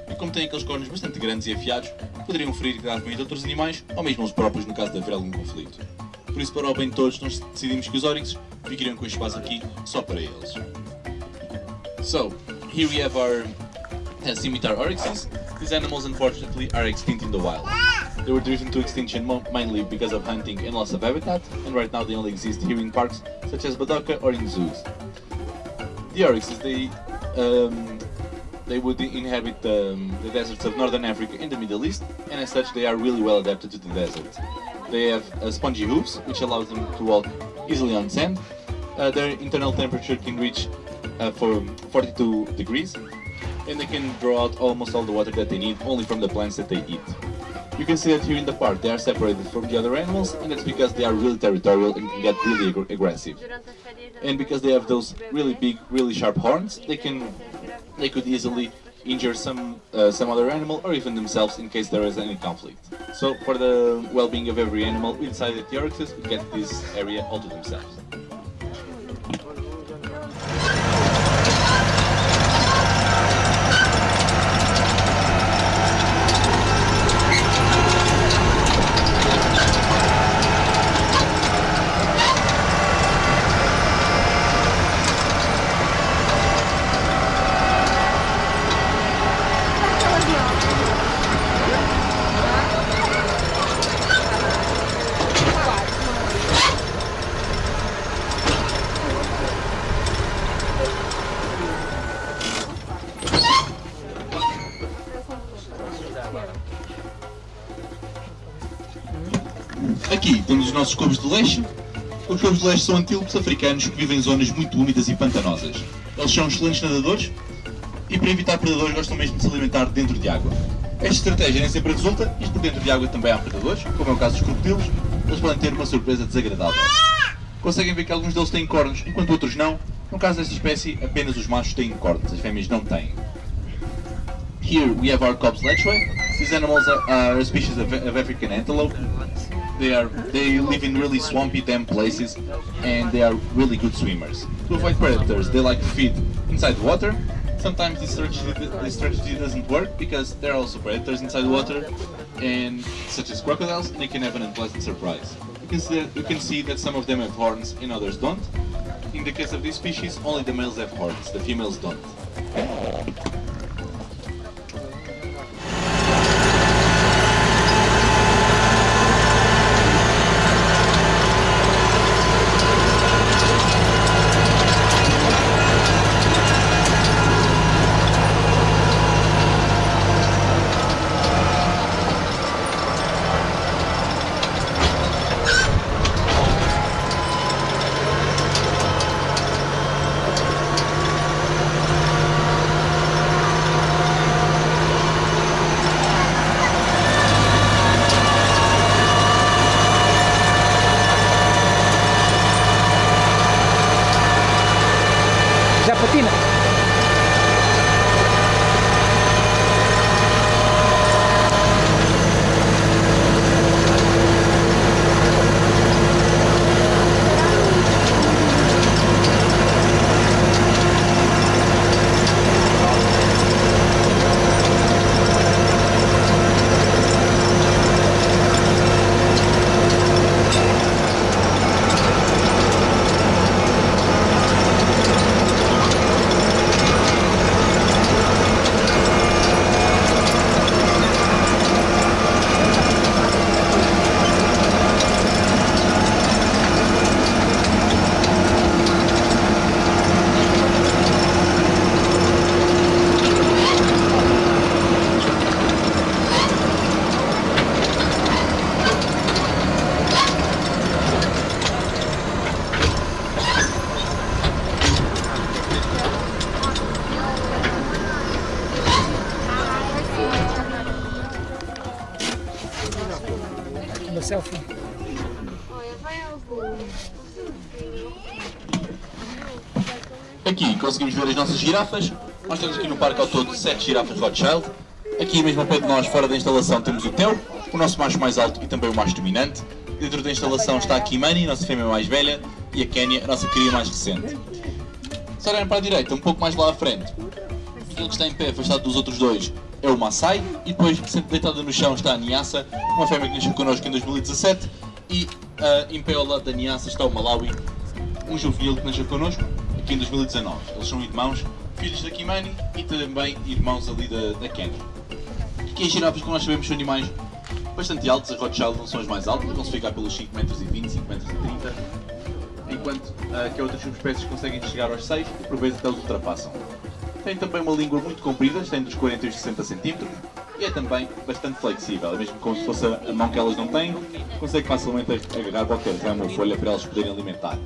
E como têm aqueles cornos bastante grandes e afiados, poderiam ferir gravemente outros animais, ou mesmo os próprios no caso de haver algum conflito. Por isso, para o bem de todos, nós decidimos que os Oryx ficariam com este espaço aqui só para eles. So, here we have our uh, scimitar oryxes. These animals unfortunately are extinct in the wild. They were driven to extinction mainly because of hunting and loss of habitat, and right now they only exist here in parks such as Badoka or in zoos. The oryxes, they um, they would inhabit um, the deserts of northern Africa and the Middle East, and as such they are really well adapted to the desert. They have uh, spongy hooves, which allows them to walk easily on sand. Uh, their internal temperature can reach uh, for 42 degrees, and they can draw out almost all the water that they need only from the plants that they eat. You can see that here in the park they are separated from the other animals, and that's because they are really territorial and can get really ag- aggressive. And because they have those really big, really sharp horns, they can they could easily injure some uh, some other animal or even themselves in case there is any conflict. So for the well-being of every animal, we decided the oryxes would get this area all to themselves. Os cobos de leite. Os cobos de leite são antílopes africanos que vivem em zonas muito úmidas e pantanosas. Eles são excelentes nadadores e para evitar predadores gostam mesmo de se alimentar dentro de água. Esta estratégia nem sempre resulta, isto porque dentro de água também há predadores, como é o caso dos crocodilos, eles podem ter uma surpresa desagradável. Conseguem ver que alguns deles têm cornos, enquanto outros não. No caso desta espécie, apenas os machos têm cornos, as fêmeas não têm. Here we have our Cobb's Lechwe. These animals are, are a species of, of African antelope. They are they live in really swampy, damp places, and they are really good swimmers. To avoid predators, they like to feed inside water. Sometimes this strategy, this strategy doesn't work because there are also predators inside water, and such as crocodiles, they can have an unpleasant surprise. You can see that, you can see that some of them have horns and others don't. In the case of this species, only the males have horns, the females don't. Conseguimos ver as nossas girafas. Nós temos aqui no parque ao todo 7 girafas Rothschild. Aqui mesmo ao pé de nós, fora da instalação, temos o Theo, o nosso macho mais alto e também o macho dominante. Dentro da instalação está a Kimani, a nossa fêmea mais velha, e a Kenya, a nossa cria mais recente. Se olharem para a direita, um pouco mais lá à frente, aquele que está em pé, afastado dos outros dois, é o Maasai, e depois, sempre deitada no chão, está a Niassa, uma fêmea que nasceu connosco em 2017, e ah, em pé ao lado da Niassa está o Malawi, um juvenil que nasceu connosco aqui em 2019. Eles são irmãos, filhos da Kimani e também irmãos ali da, da. Aqui as girafas, como nós sabemos, são animais bastante altos. As Rothschild não são as mais altas, vão se ficar pelos 5,20 m, 5,30 m, enquanto ah, que outras subespécies conseguem chegar aos 6 e por vezes até os ultrapassam. Tem também uma língua muito comprida, tem dos 40 e os 60 cm e é também bastante flexível, é mesmo como se fosse a mão que elas não têm, consegue facilmente agarrar qualquer ramo ou folha para elas poderem alimentar.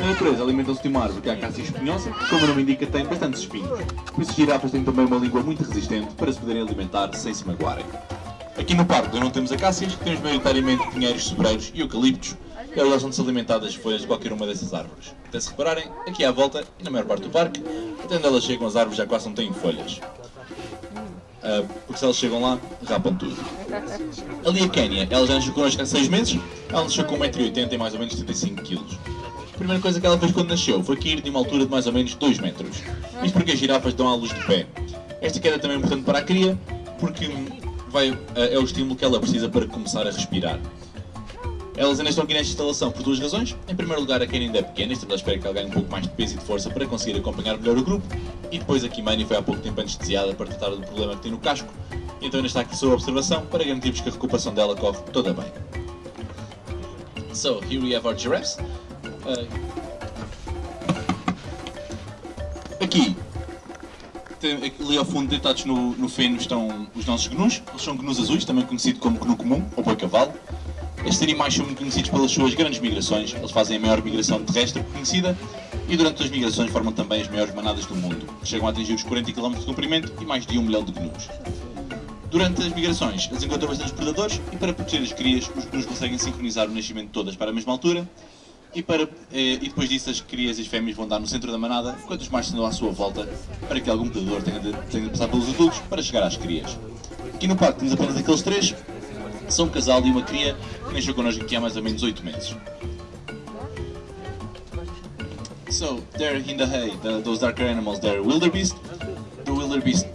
Na natureza alimentam-se de uma árvore que é a cássia espinhosa, como o nome indica, tem bastantes espinhos. Por isso, as girafas têm também uma língua muito resistente para se poderem alimentar sem se magoarem. Aqui no parque não temos acácias, temos maioritariamente pinheiros, sobreiros e eucaliptos, elas gostam de se alimentar das folhas de qualquer uma dessas árvores. Até se repararem, aqui à volta, e na maior parte do parque, até onde elas chegam as árvores já quase não têm folhas. Ah, porque se elas chegam lá, rapam tudo. Ali a Kenya, ela já nasceu connosco há 6 meses, ela nasceu com 1,80m e mais ou menos 75kg. Primeira coisa que ela fez quando nasceu foi cair de uma altura de mais ou menos 2 metros. Isto porque as girafas dão à luz de pé. Esta queda também é importante para a cria, porque vai, é o estímulo que ela precisa para começar a respirar. Elas ainda estão aqui nesta instalação por duas razões. Em primeiro lugar, a Kenny ainda é pequena, estamos à espera que ela ganhe um pouco mais de peso e de força para conseguir acompanhar melhor o grupo. E depois a Kimani foi há pouco tempo anestesiada para tratar do problema que tem no casco, então ainda está aqui sob observação para garantirmos que a recuperação dela corre toda bem. So, here we have our giraffes. Uh, aqui, tem- ali ao fundo, deitados no, no feno, estão os nossos gnus. Eles são gnus azuis, também conhecido como gnu comum ou boi cavalo. Estes animais são muito conhecidos pelas suas grandes migrações. Eles fazem a maior migração terrestre conhecida e durante as migrações formam também as maiores manadas do mundo, que chegam a atingir os 40 km de comprimento e mais de 1 milhão de gnus. Durante as migrações, eles encontram bastantes predadores e para proteger as crias, os gnus conseguem sincronizar o nascimento de todas para a mesma altura e, para, eh, e depois disso as crias e as fêmeas vão dar no centro da manada, enquanto os machos andam à sua volta para que algum predador tenha de, tenha de passar pelos adultos para chegar às crias. Aqui no parque temos apenas aqueles três, são um casal e uma cria que nasceu connosco aqui há mais ou menos 8 meses. So, there in the hay, the, those darker animals, they're wildebeest. The wildebeest,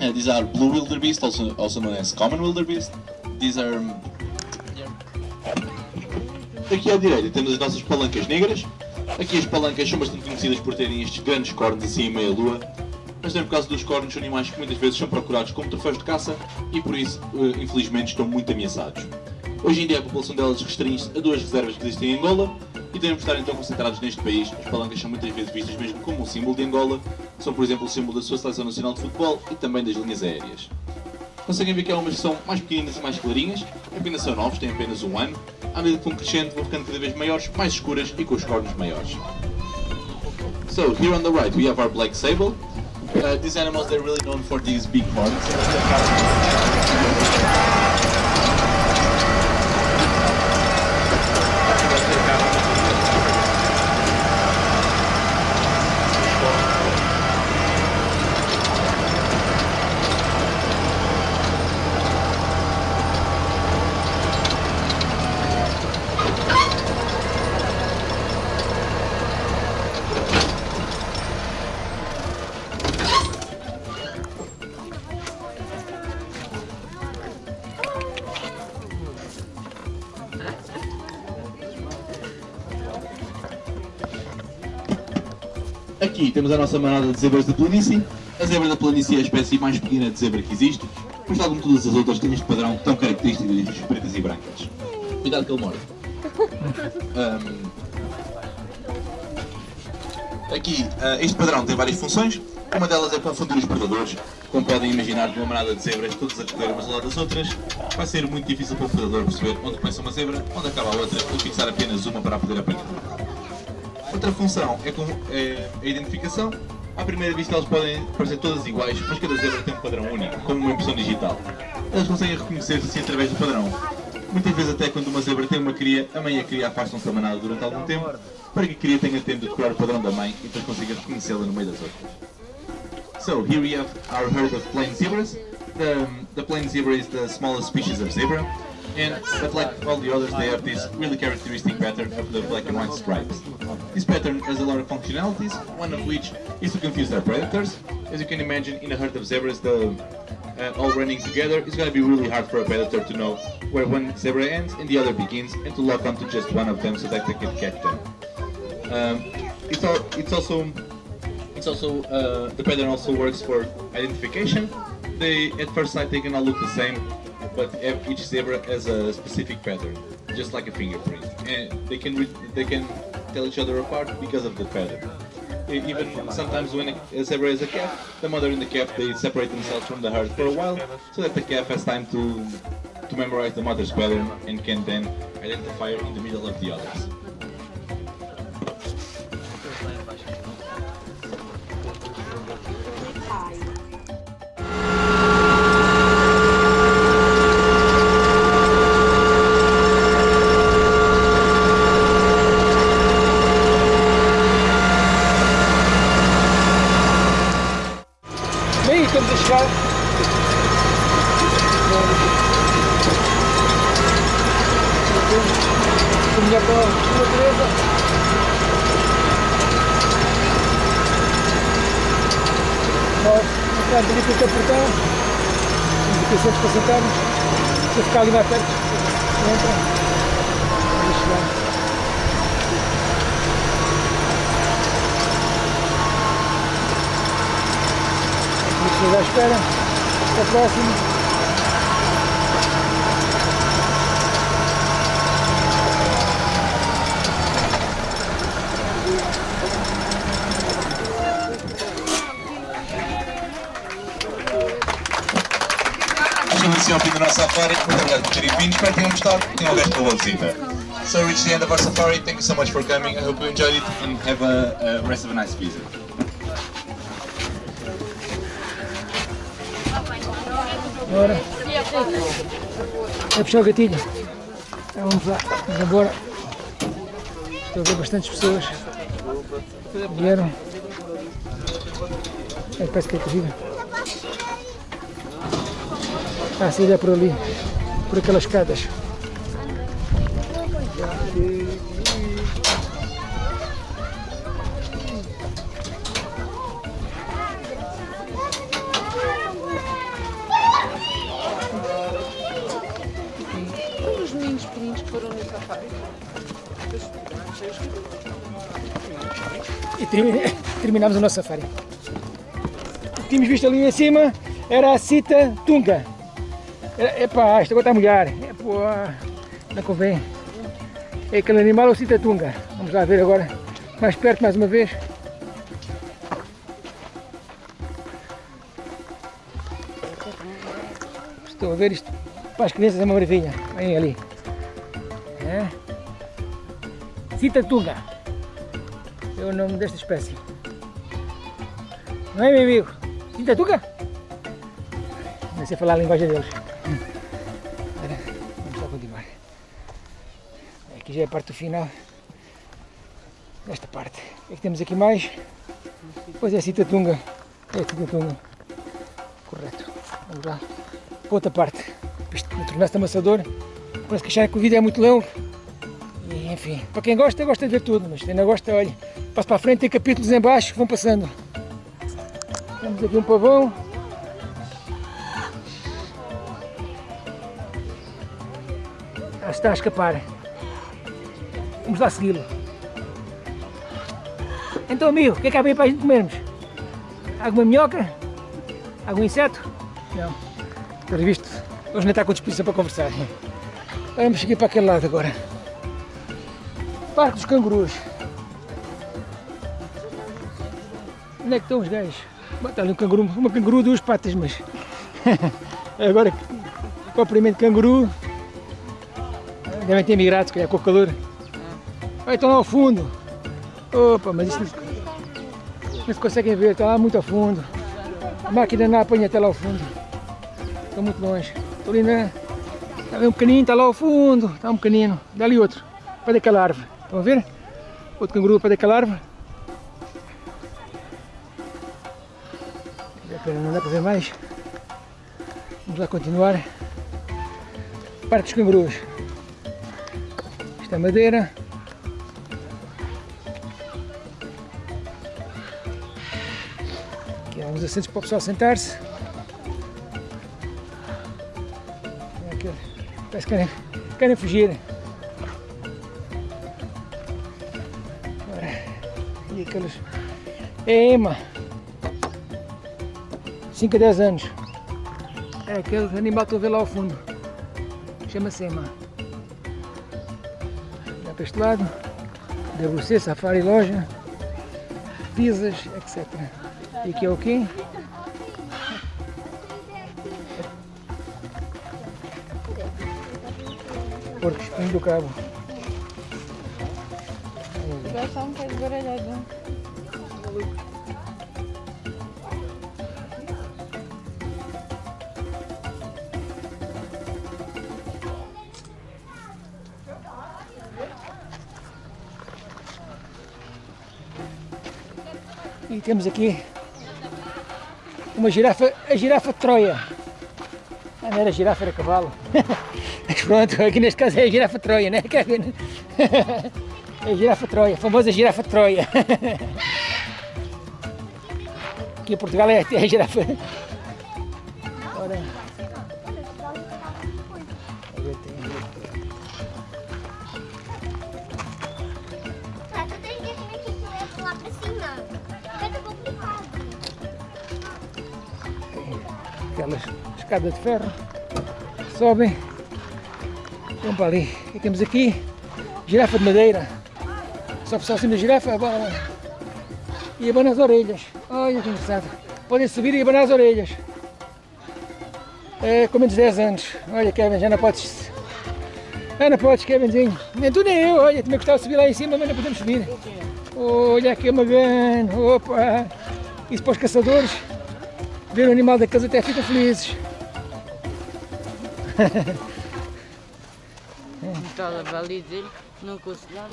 uh, these are blue wildebeest, also, also known as common wildebeest. These are... um, Aqui à direita temos as nossas palancas negras. Aqui as palancas são bastante conhecidas por terem estes grandes cornos assim em meia lua. Mas também por causa dos cornos são animais que muitas vezes são procurados como troféus de caça e por isso, eh, infelizmente, estão muito ameaçados. Hoje em dia a população delas restringe-se a duas reservas que existem em Angola e devemos estar então concentrados neste país. As palancas são muitas vezes vistas mesmo como um símbolo de Angola, são por exemplo o símbolo da sua seleção nacional de futebol e também das linhas aéreas. Conseguem ver que há umas que são mais pequeninas e mais clarinhas, apenas são novos, têm apenas um ano. À medida que vão crescendo, vão ficando cada vez maiores, mais escuras e com os cornos maiores. So, here on the right we have our black sable. Uh, these animals, they're really known for these big horns. Aqui temos a nossa manada de zebras da planície. A zebra da planície é a espécie mais pequena de zebra que existe, mas tal como todas as outras tem este padrão tão característico orelhas pretas e brancas. Cuidado que ele morde. Ahm, Aqui, ah, este padrão tem várias funções. Uma delas é confundir os predadores. Como podem imaginar, de uma manada de zebras, todas a correr umas ao lado das outras, vai ser muito difícil para o predador perceber onde começa uma zebra, onde acaba a outra e fixar apenas uma para poder apanhar. Outra função é, com, é a identificação. À primeira vista elas podem parecer todas iguais, mas cada zebra tem um padrão único, como uma impressão digital. Elas conseguem reconhecer-se assim através do padrão. Muitas vezes até quando uma zebra tem uma cria, a mãe e a cria afastam-se da manada durante algum tempo, para que a cria tenha tempo de decorar o padrão da mãe e depois consiga reconhecê-la no meio das outras. So here we have our herd of plain zebras. The, the plain zebra is the smallest species of zebra, and but like all the others, they have this really characteristic pattern of the black and white stripes. This pattern has a lot of functionalities, one of which is to confuse their predators. As you can imagine, in a herd of zebras, the uh, all running together, it's going to be really hard for a predator to know where one zebra ends and the other begins, and to lock onto just one of them so that they can catch them. Um, it's, al it's also it's also uh, the pattern also works for identification. They at first sight they can all look the same, but each zebra has a specific pattern, just like a fingerprint, and they can they can tell each other apart because of the pattern. Even sometimes when a zebra is a calf, the mother and the calf they separate themselves from the herd for a while, so that the calf has time to to memorize the mother's pattern and can then identify her in the middle of the others. Caminhar para a natureza. Nós entramos ali pelo portão. Indicações para sentarmos. Para ficar ali mais perto. Entra. Vamos chegar. Estamos à espera. Até a próxima. Nosso safari. Terem vindo. Espero que tenham gostado. Tenham o resto da boa visita. So we reached the end of our safari. Thank you so much for coming. I hope you enjoyed it and have a, a rest of a nice visit. Bora. É puxar o gatilho. Então vamos lá, vamos embora. Estou a ver bastantes pessoas. Vieram. É, parece que é corrida. Ah, a saída é por ali. Por aquelas escadas. Os meninos pequeninos que foram no safari. E termi- terminamos o nosso. O que tínhamos visto ali em cima era a Cita Tunga. É, isto agora está a molhar. É, pô, não convém. É aquele animal é o Cita Tunga. Vamos lá ver agora, mais perto mais uma vez. Estou a ver isto. Para as crianças é uma maravilha. Vem ali. É. Cita Tunga é o nome desta espécie. Não é, meu amigo? Tinta tuca? Não sei falar a linguagem deles. Aqui já é a parte do final desta parte. O que é que temos aqui mais? Pois é Citatunga. É Citatunga. Correto. Vamos lá. Outra parte. Isto tornar-se amassador. Parece que achar que o vídeo é muito longo. E, enfim, para quem gosta, gosta de ver tudo, mas quem não gosta, olha, passa para a frente, tem capítulos em baixo que vão passando. Temos aqui um pavão. Ah, está a escapar. Vamos lá segui-lo. Então, amigo, o que é que há bem para a gente comermos? Alguma minhoca? Algum inseto? Não. Pelo visto, hoje não está com disposição para conversar. Vamos seguir para aquele lado agora. Parque dos Cangurus. Onde é que estão os gajos? Está ali um canguru, uma canguru, duas patas, mas agora propriamente canguru. Devem ter migrado, se calhar com o calor. Estão lá ao fundo. Opa, mas isto não, não se conseguem ver, está lá muito ao fundo. A máquina não apanha até lá ao fundo. Estão muito longe. Estou ali Está bem um pequenino, está lá ao fundo, está um pequenino. Dá ali outro, para daquela árvore. Estão a ver? Outro canguru para daquela árvore. Não dá para ver mais. Vamos lá continuar. Parque dos cangurus. Isto é madeira. Uns assentos para o pessoal sentar-se. Parece que querem, querem fugir. E aqueles. É ema. 5 a 10 anos. É aquele animal que a ver lá ao fundo. Chama-se ema. Dá para este lado. WC, Safari Loja. Pizzas, etc. E aqui é o quê? Porco Espinho do Cabo. Gajo está um bocado baralhado. E temos aqui uma girafa, a girafa de Troia. Ah, não era girafa, era cavalo. Mas pronto, aqui neste caso é a girafa de Troia, né? É a girafa de Troia, a famosa girafa de Troia. Aqui em Portugal é a girafa. Ora. Escadas de ferro, sobem, vão para ali. E temos aqui girafa de madeira, só para cima da girafa abana. e abana as orelhas. Olha que engraçado, podem subir e abanar as orelhas. É, com menos de 10 anos. Olha Kevin, já não podes. Já não podes, Kevinzinho. Nem tu nem eu, olha, também gostava de subir lá em cima, mas não podemos subir. Olha aqui uma grande, opa! Isso para os caçadores ver o animal da casa até ficam felizes. Estava ali não aconselhava.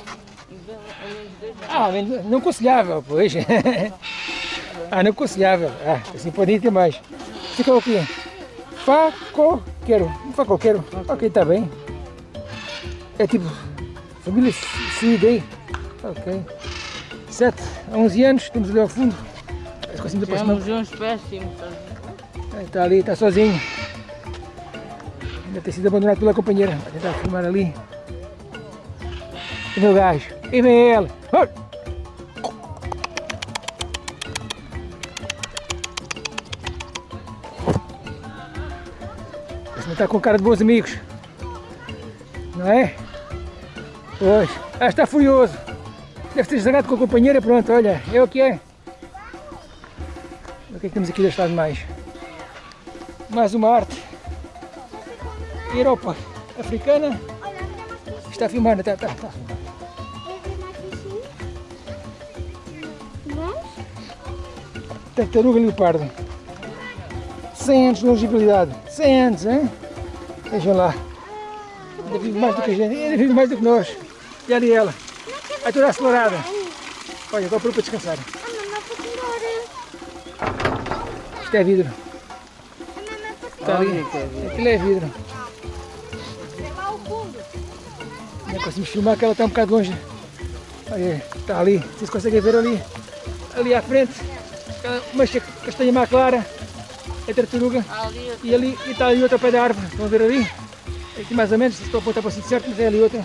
Ah, não aconselhável, pois. ah, não aconselhável. Ah, assim podem ter mais. Fica o quê? Facoqueiro. Facoqueiro. Ok, está bem. É tipo, família Sidei. Ok. 7 a 11 anos, temos ali ao fundo. Temos uns péssimos? Está ali, está sozinho. Ainda tem sido abandonado pela companheira. Vai tentar filmar ali. E meu gajo. E vem ele. Não está com cara de bons amigos. Não é? Pois. Ah, está furioso. Deve ter zangado com a companheira. Pronto, olha. É o que é. O que é que temos aqui deste lado mais? mais uma arte. Europa africana. Está a filmar, está, está, está. Tartaruga leopardo. 100 anos de longevidade. 100 anos, hein? Vejam lá. Ainda vive mais do que a gente, ainda vive mais do que nós. E ali ela. Vai toda acelerada. Olha, agora para descansar. Isto é vidro. Está ali. Aquilo é vidro. Não conseguimos filmar que ela está um bocado longe. Olha, está ali. Vocês conseguem ver ali. Ali à frente. Mancha castanha má clara. É tartaruga. E ali e está ali outra pé da árvore. Estão a ver ali? Aqui mais ou menos, estou a apontar para o sítio certo, mas é ali outra.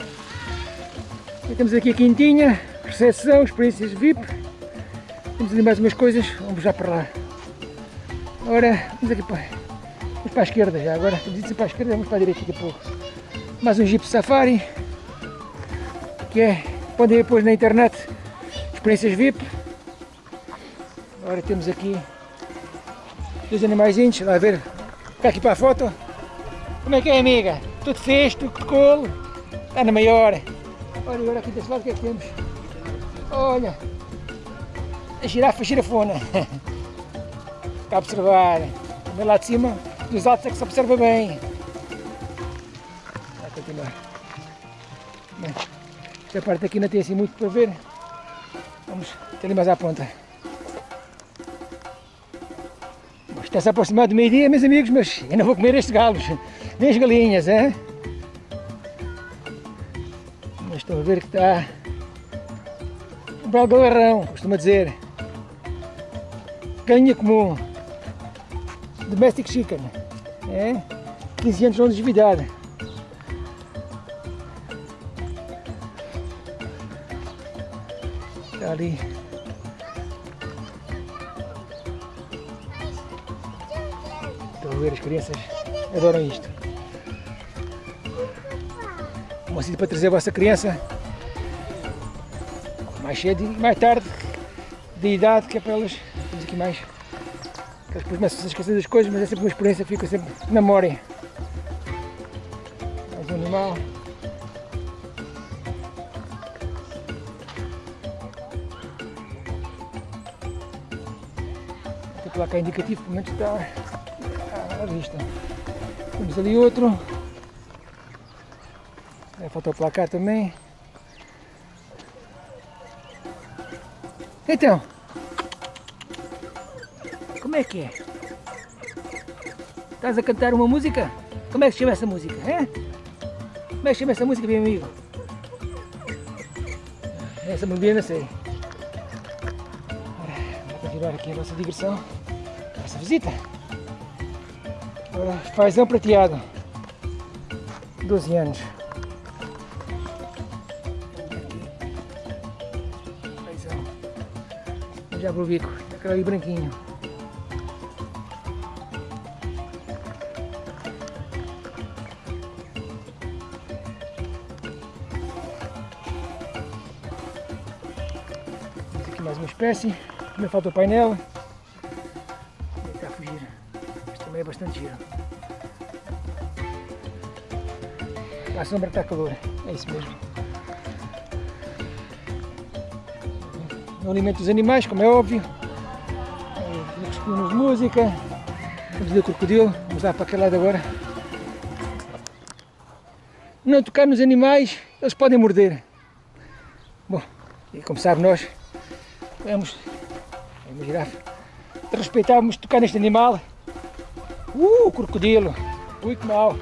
E temos aqui a quintinha, recepção, experiências VIP. Temos ali mais umas coisas, vamos já para lá. Ora, vamos aqui para, vamos para a esquerda já, agora indo para a esquerda, vamos para a direita daqui a pouco. Mais um Jeep Safari, que é, podem depois na internet, experiências VIP. Agora temos aqui dois animaizinhos, lá ver, fica aqui para a foto. Como é que é amiga? Tudo fez, tudo de colo, está na maior. Olha agora aqui desse lado o que é que temos? Olha, a girafa girafona. Está a observar. Também lá de cima, dos altos é que se observa bem. continuar. Bem, esta parte aqui não tem assim muito para ver. Vamos até ali mais à ponta. Está-se a aproximar do meio-dia, meus amigos, mas eu não vou comer estes galos, nem as galinhas, é? Mas estão a ver que está um belo galarrão, costuma dizer. Galinha comum. Domestic chicken. É? 15 anos longevidade. Ali. Estão a ver, as crianças adoram isto. Um sítio para trazer a vossa criança mais cedo e mais tarde de idade, que é para elas, temos aqui mais, que elas começam a esquecer das coisas, mas é sempre uma experiência, fica sempre na memória. Mais um animal. Tem placa indicativo, pelo menos está à vista. Temos ali outro. É, falta o placar também. Então, como é que é? Estás a cantar uma música? Como é que se chama essa música? É? Como é que se chama essa música, meu amigo? Essa melodia não sei. Vamos continuar aqui a nossa nossa visita. Fazão prateado. 12 anos. Já vou bico, aquele ali branquinho. Aqui mais uma espécie. Também falta o painel. A sombra está calor. É isso mesmo. No alimento dos animais, como é óbvio. Escolhemos música. Vamos ver o crocodilo. Vamos lá para aquele lado agora. Não tocar nos animais, eles podem morder. Bom, e como sabe nós, vamos, uma girafa, respeitávamos tocar neste animal. Uh, crocodilo, ui que mal.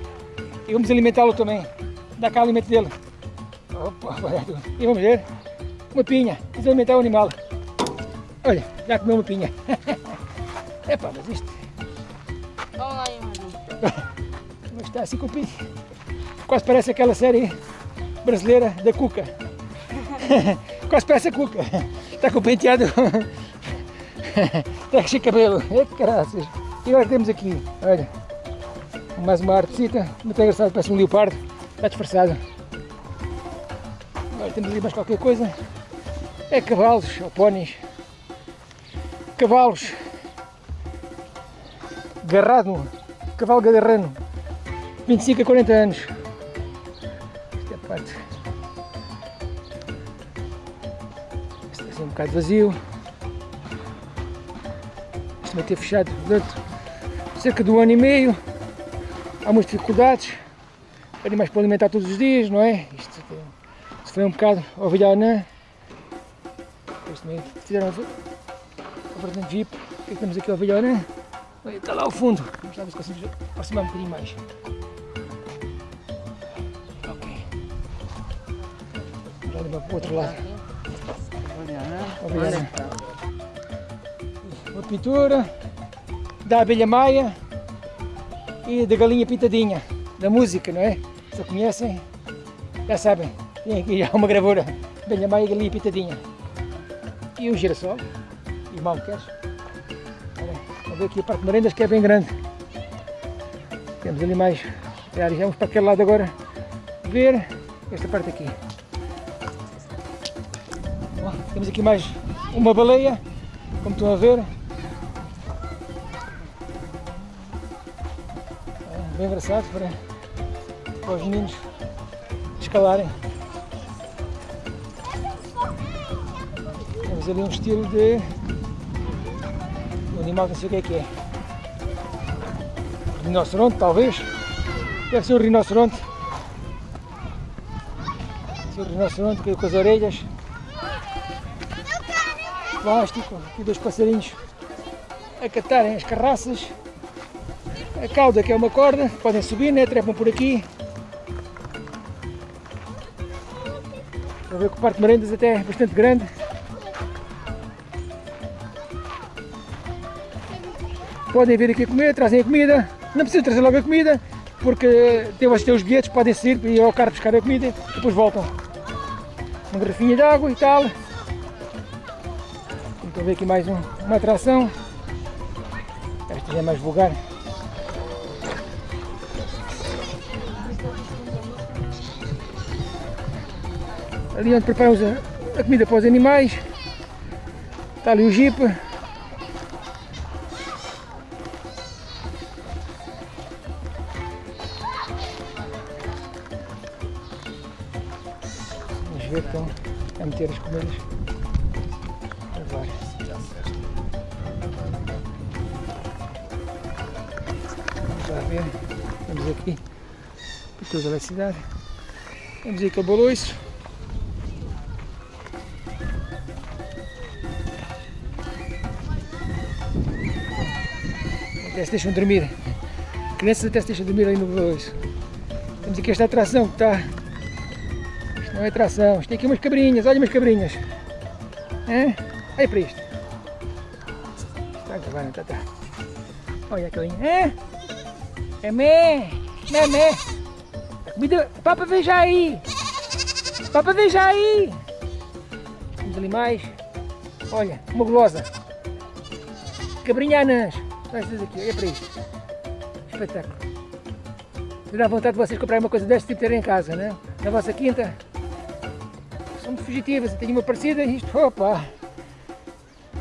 E vamos alimentá-lo também. Dá cá o alimento dele. Opa, e vamos ver. Uma pinha. Vamos alimentar o animal. Olha, já comeu uma pinha. Epá, mas isto Vamos lá, mas está assim com o pinho. Quase parece aquela série brasileira da Cuca. Quase parece a Cuca. Está com o penteado. Está cheio de cabelo. É que caraças. E agora temos aqui, olha, mais uma artesita, muito engraçado, parece um leopardo, está disfarçado. Agora temos ali mais qualquer coisa. É cavalos ou pónis. Cavalos. Garrado. Cavalo gadarrano. 25 a 40 anos. Esta é parte. Está assim um bocado vazio. Isto vai ter fechado durante cerca de um ano e meio. Há muitas dificuldades. Animais para alimentar todos os dias, não é? Isto se foi um bocado ovelha anã. Depois também fizeram a vertente VIP. O que é que temos aqui a ovelha anã? Está lá ao fundo. Vamos lá ver se conseguimos aproximar um bocadinho mais. Ok. Vamos lá levar para o outro lado. Ovelha anã. Uma pintura da abelha maia e da galinha pintadinha, da música, não é? Se conhecem, já sabem. Tem aqui já uma gravura. Abelha maia e galinha pintadinha. E o girassol. E o malqueres. Olha, Vamos ver aqui a parte de merendas que é bem grande. Temos ali mais áreas. Vamos para aquele lado agora ver esta parte aqui. Ó, temos aqui mais uma baleia, como estão a ver. Bem engraçado para, para os meninos escalarem. Temos ali um estilo de um animal que não sei o que é que é. Rinoceronte talvez. Deve ser um rinoceronte. Aqui o rinoceronte aqui com as orelhas. Plástico, aqui dois passarinhos a catarem as carraças. A cauda que é uma corda, podem subir, né? trepam por aqui. Para ver que o parque de merendas até é bastante grande. Podem vir aqui comer, trazem a comida. Não precisam trazer logo a comida, porque têm os bilhetes, podem sair e ir ao carro buscar a comida e depois voltam. Uma garrafinha de água e tal. Então ver aqui mais um- uma atração. Esta já é mais vulgar. Ali onde preparamos a, comida para os animais. Está ali o jeep. Vamos ver que estão a meter as comidas. Ver. Vamos aqui por toda a cidade. Vamos aqui ao boloiço. Até se deixam dormir. Crianças até se deixam dormir aí no boloiço. Temos aqui esta atração que está. Isto não é atração. Isto tem aqui umas cabrinhas. Olha umas cabrinhas. Hã? Olha para isto. Está acabando, está, está. Olha a. Hã? É mé. Mé, mé. A comida. Papa, veja aí. Papa, veja aí. Temos ali mais. Olha, uma gulosa. Cabrinhanas. Olha aqui, olha para isto. Espetáculo. Dá vontade de vocês comprarem uma coisa deste tipo terem em casa, né? Na vossa quinta. São fugitivas. Tenho uma parecida e isto, opa.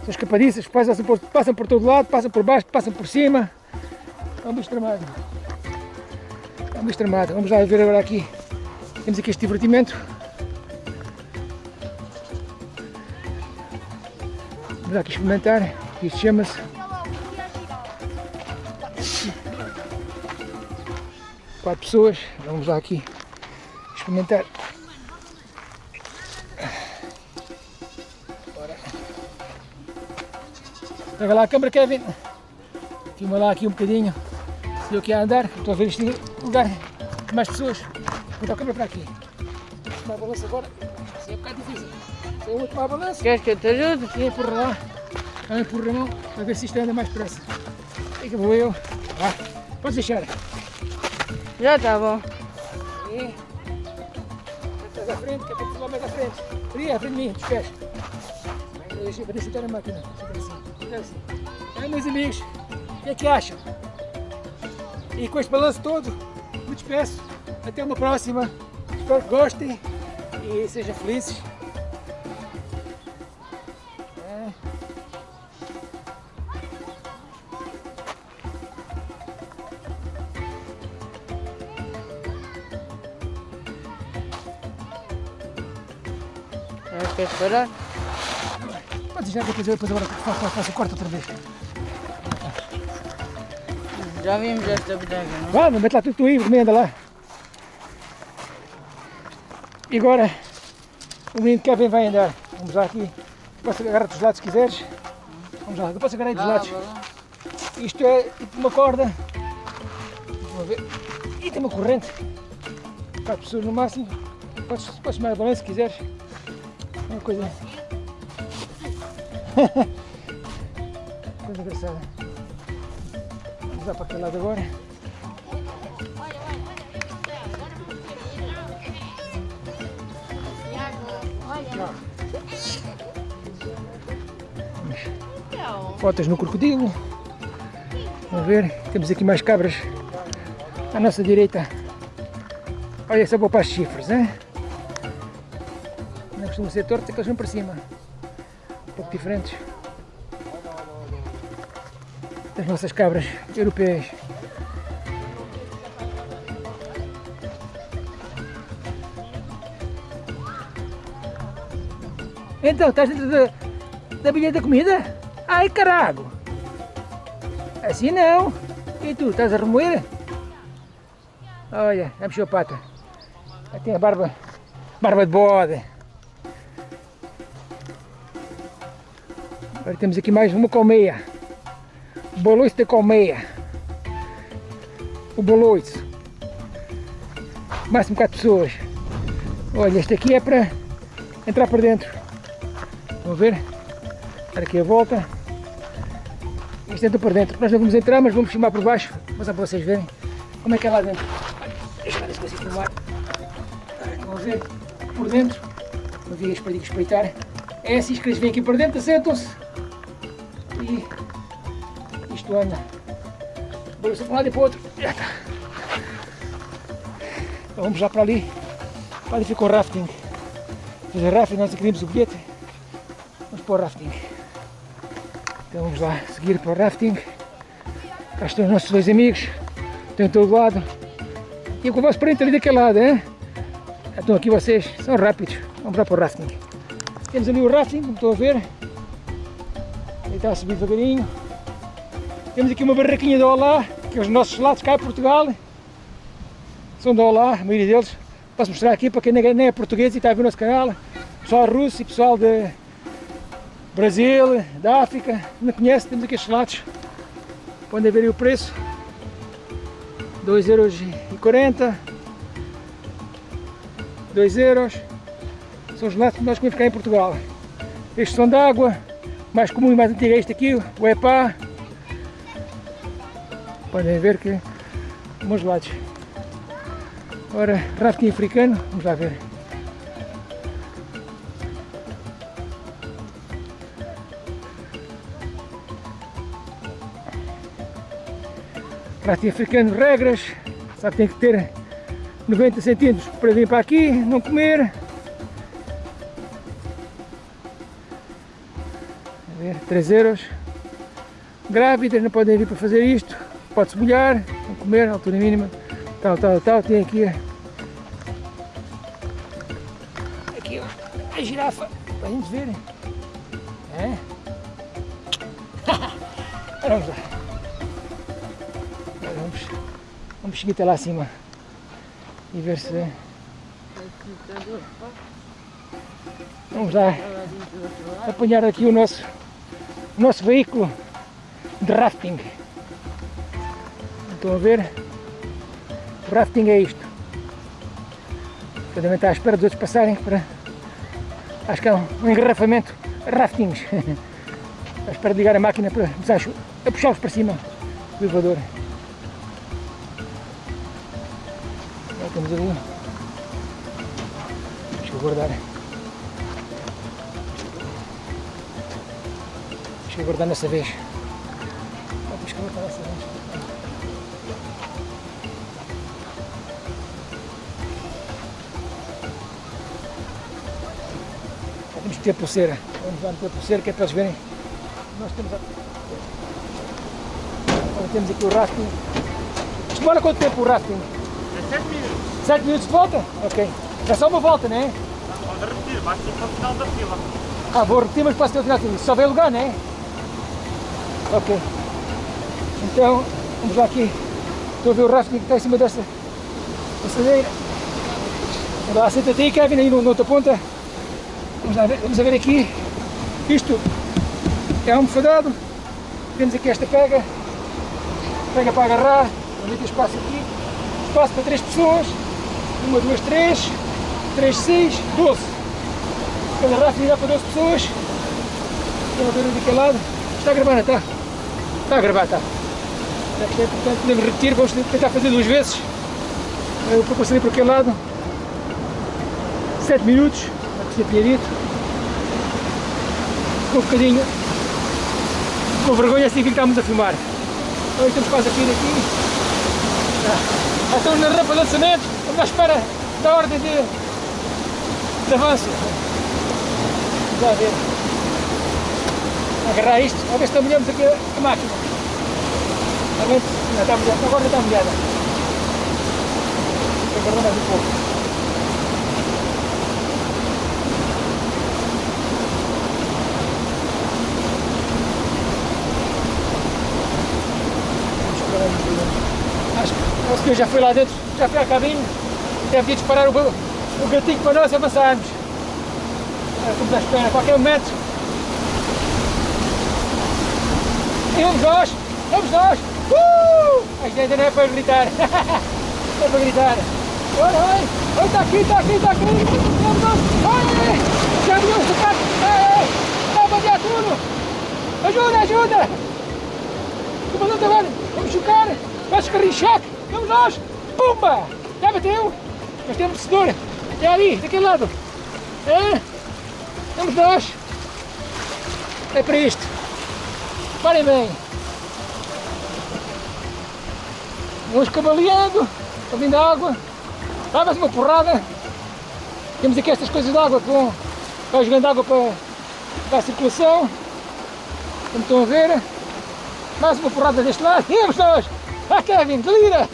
São escapadiças, passam por, passam por todo lado, passam por baixo, passam por cima. É um bicho tramado. É um bicho tramado. Vamos lá ver agora aqui. Temos aqui este divertimento. Vamos aqui experimentar. Isto chama-se quatro pessoas. Vamos lá aqui experimentar. Bora. Pega lá a câmera, Kevin. Filma lá aqui um bocadinho. Se eu a andar, estou a ver este lugar com mais pessoas. Vou a câmera para aqui. Tomar balanço agora. Isso é um bocado difícil. Eu vou tomar balanço, Queres que eu te ajude? e empurra lá. Ela empurra a mão para ver se isto anda mais depressa. Aí que vou eu. Vá, podes deixar. Já está bom. E estás à frente, que é para mais à frente. À frente de mim, pés. Deixa, eu estar na máquina. Aí, meus amigos, o que é que acham? E com este balanço todo, me despeço. Até uma próxima. Espero que gostem e sejam felizes. Ah, Queres parar? Pode já depois, eu depois agora faço, faço, corto outra vez. Já vimos esta bodega, não? Vá, mete lá tudo tu aí, recomenda lá. E agora o menino Kevin vai andar. Vamos lá aqui. Posso agarrar dos lados se quiseres. Vamos lá, eu posso agarrar dos lados. Isto é tipo uma corda. Vamos ver. E tem uma corrente. Quatro pessoas no máximo. Podes, podes mais balanço se quiseres. Uma coisa. coisa engraçada. Vamos lá para aquele lado agora. Fotos no crocodilo. Vamos ver, temos aqui mais cabras à nossa direita. Olha, só para as chifres, né? Não costumam ser tortos, é que eles vão para cima. Um pouco diferentes. Das nossas cabras europeias. Então, estás dentro da, da bilhete da comida? Ai, carago! Assim não! E tu, estás a remoer? Olha, já mexeu a pata. Tem a barba Barba de bode. Agora temos aqui mais uma colmeia. Boloiço de colmeia. O boloiço. Máximo 4 pessoas. Olha, este aqui é para entrar para dentro. Vão ver? Dar aqui a volta. Este entra para dentro. Nós não vamos entrar, mas vamos filmar por baixo. Vou só para vocês verem como é que é lá dentro. Deixa eu ver se filmar. Estão a ver? Por dentro. Não vi para espreitar. É assim que eles vêm aqui para dentro, assentam-se. Anda. Vou para um lado e para o outro. Então vamos já para ali. Ali ficou o rafting. Fazer rafting, nós adquirimos o bilhete. Vamos para o rafting. Então vamos lá seguir para o rafting. Cá estão os nossos dois amigos. Estão em todo lado. E eu converso para ali daquele lado, hein? Estão aqui vocês, são rápidos. Vamos lá para o rafting. Temos ali o rafting, como estão a ver. Ele está a subir devagarinho. Temos aqui uma barraquinha de Olá, que é os nossos lados cá em Portugal. São de Olá, a maioria deles. Posso mostrar aqui para quem nem é português e está a ver o nosso canal. Pessoal russo e pessoal de Brasil, da África, não conhece, temos aqui estes lados. Podem ver o preço. 2,40€. 2 euros. São os lados que nós comemos cá em Portugal. Estes são de água. Mais comum e mais antigo é este aqui, o EPA. Podem ver que meus lados. Ora, rafting africano, vamos lá ver. Rafting africano, regras, sabe tem que ter 90 centímetros para vir para aqui, não comer. A ver, 3 euros. Grávidas não podem vir para fazer isto, pode-se molhar, comer, altura mínima, tal, tal, tal. Tem aqui aqui ó, a girafa, para a gente ver. É? vamos lá. Vamos, vamos seguir até lá acima e ver se. Vamos lá apanhar aqui o nosso, o nosso veículo de rafting. Estão a ver? O rafting é isto. Também está à espera dos outros passarem para. Acho que é um, engarrafamento raftings. à espera de ligar a máquina para começar a puxá-los para cima do elevador. Já estamos ali. Deixa eu guardar. Deixa eu guardar nessa vez. Eu guardar nessa vez. Ter pulseira. Vamos lá meter pulseira que é para eles verem. Nós temos a... Agora temos aqui o rafting. Demora quanto tempo o rafting? 7 minutos. 7 minutos de volta? Ok. É só uma volta, não é? Pode repetir, basta ir para o final da fila. Ah, vou repetir, mas posso ter o final da fila. Só vê lugar, não é? Ok. Então, vamos lá aqui. Estou a ver o rafting que está em cima desta passadeira. Vamos lá, senta-te aí, Kevin, aí na outra ponta. Vamos, lá ver, vamos ver aqui. Isto é almofadado. Temos aqui esta pega. Pega para agarrar. Vamos ter espaço aqui. Espaço para 3 pessoas. Uma, duas, três. Três, seis, doze. Cada rafting dá para 12 pessoas. Estão a ver daquele lado. Está a gravar, não está? Está a gravar, está. É importante, podemos repetir, vamos tentar fazer duas vezes. Eu vou passar por aquele lado. 7 minutos, dito. Ficou um bocadinho com vergonha assim que a filmar. Então estamos quase a cair aqui. Já estamos na rampa de lançamento, estamos à espera da ordem de, de avanço. Vamos lá ver. Agarrar isto, a ver se molhamos aqui a máquina. Realmente, não está molhada, agora está molhada. Mais um pouco. Senhor já foi lá dentro, já foi à cabine, deve ter disparar o, o gatinho para nós avançarmos. Estamos à espera, a qualquer momento. E vamos nós! Vamos nós! Uh! Ainda não é para gritar. é para gritar. Olha, olha! Olha, está aqui, está aqui, está aqui! Vamos nós! Olha! Já abriu o sapato! Está a tudo! Ajuda, ajuda! O comandante agora! Vamos chocar! Vai choque! Vamos nós! Pumba! Já bateu! Nós temos vencedor! É ali, daquele lado! É? Vamos nós! É para isto! Parem bem! Vamos cavaleando, está vindo água, dá mais uma porrada. Temos aqui estas coisas de água que vão, vai jogando água para, para a circulação. Como estão a ver. Mais uma porrada deste lado. Vamos nós! Ah Kevin, delira!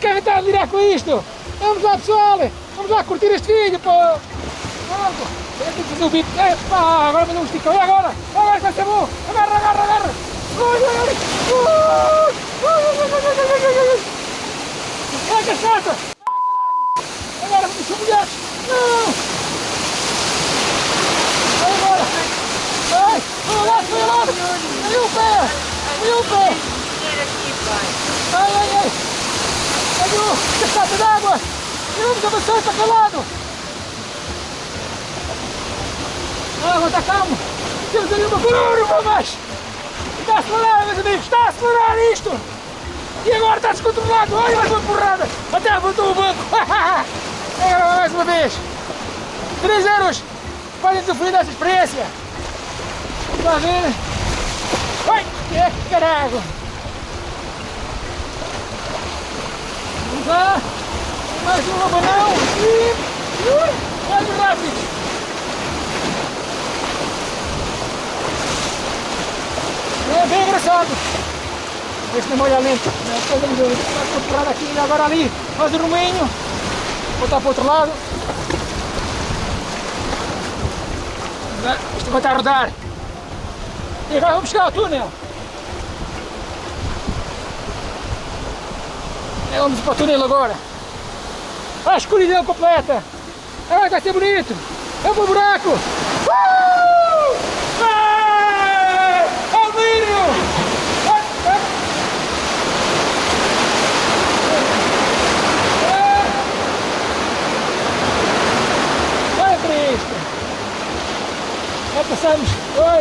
Kevin está a delirar com isto! Vamos lá pessoal! Vamos lá curtir este vídeo! Pô. Vamos! Eu tenho fazer o beat! Epá, agora mandou um esticão! E agora? Agora vai ser bom! Agarra, agarra, agarra! Ui, ui, ui! Que chata! Agora vamos subir! Não! Vai embora! Vai! Vai lá, vai lá! Aí o pé! Aí o pé! Ai, ai, ai! Aí o cachata d'água! E vamos avançar para aquele lado! Ah, vou estar calmo! Temos ali uma curva, mas... Está a acelerar, meus amigos! Está a acelerar isto! E agora está descontrolado! Olha mais uma porrada! Até apontou o banco! Agora mais uma vez! 3 euros! Podem usufruir dessa experiência! Está a ver? Ai! Que caralho! Vamos lá! Mais um abanão! E... Vai rápido! É bem engraçado! Este não molha lento. Fazemos uma porrada aqui e agora ali. Faz o ruminho. Voltar para o outro lado. Isto vai estar a rodar. E agora vamos chegar ao túnel. É, vamos para o túnel agora. A escuridão completa. Ah, vai ser bonito. É um buraco. Uh! Ah! Almírio! Olha para isto! Já passamos. Oi.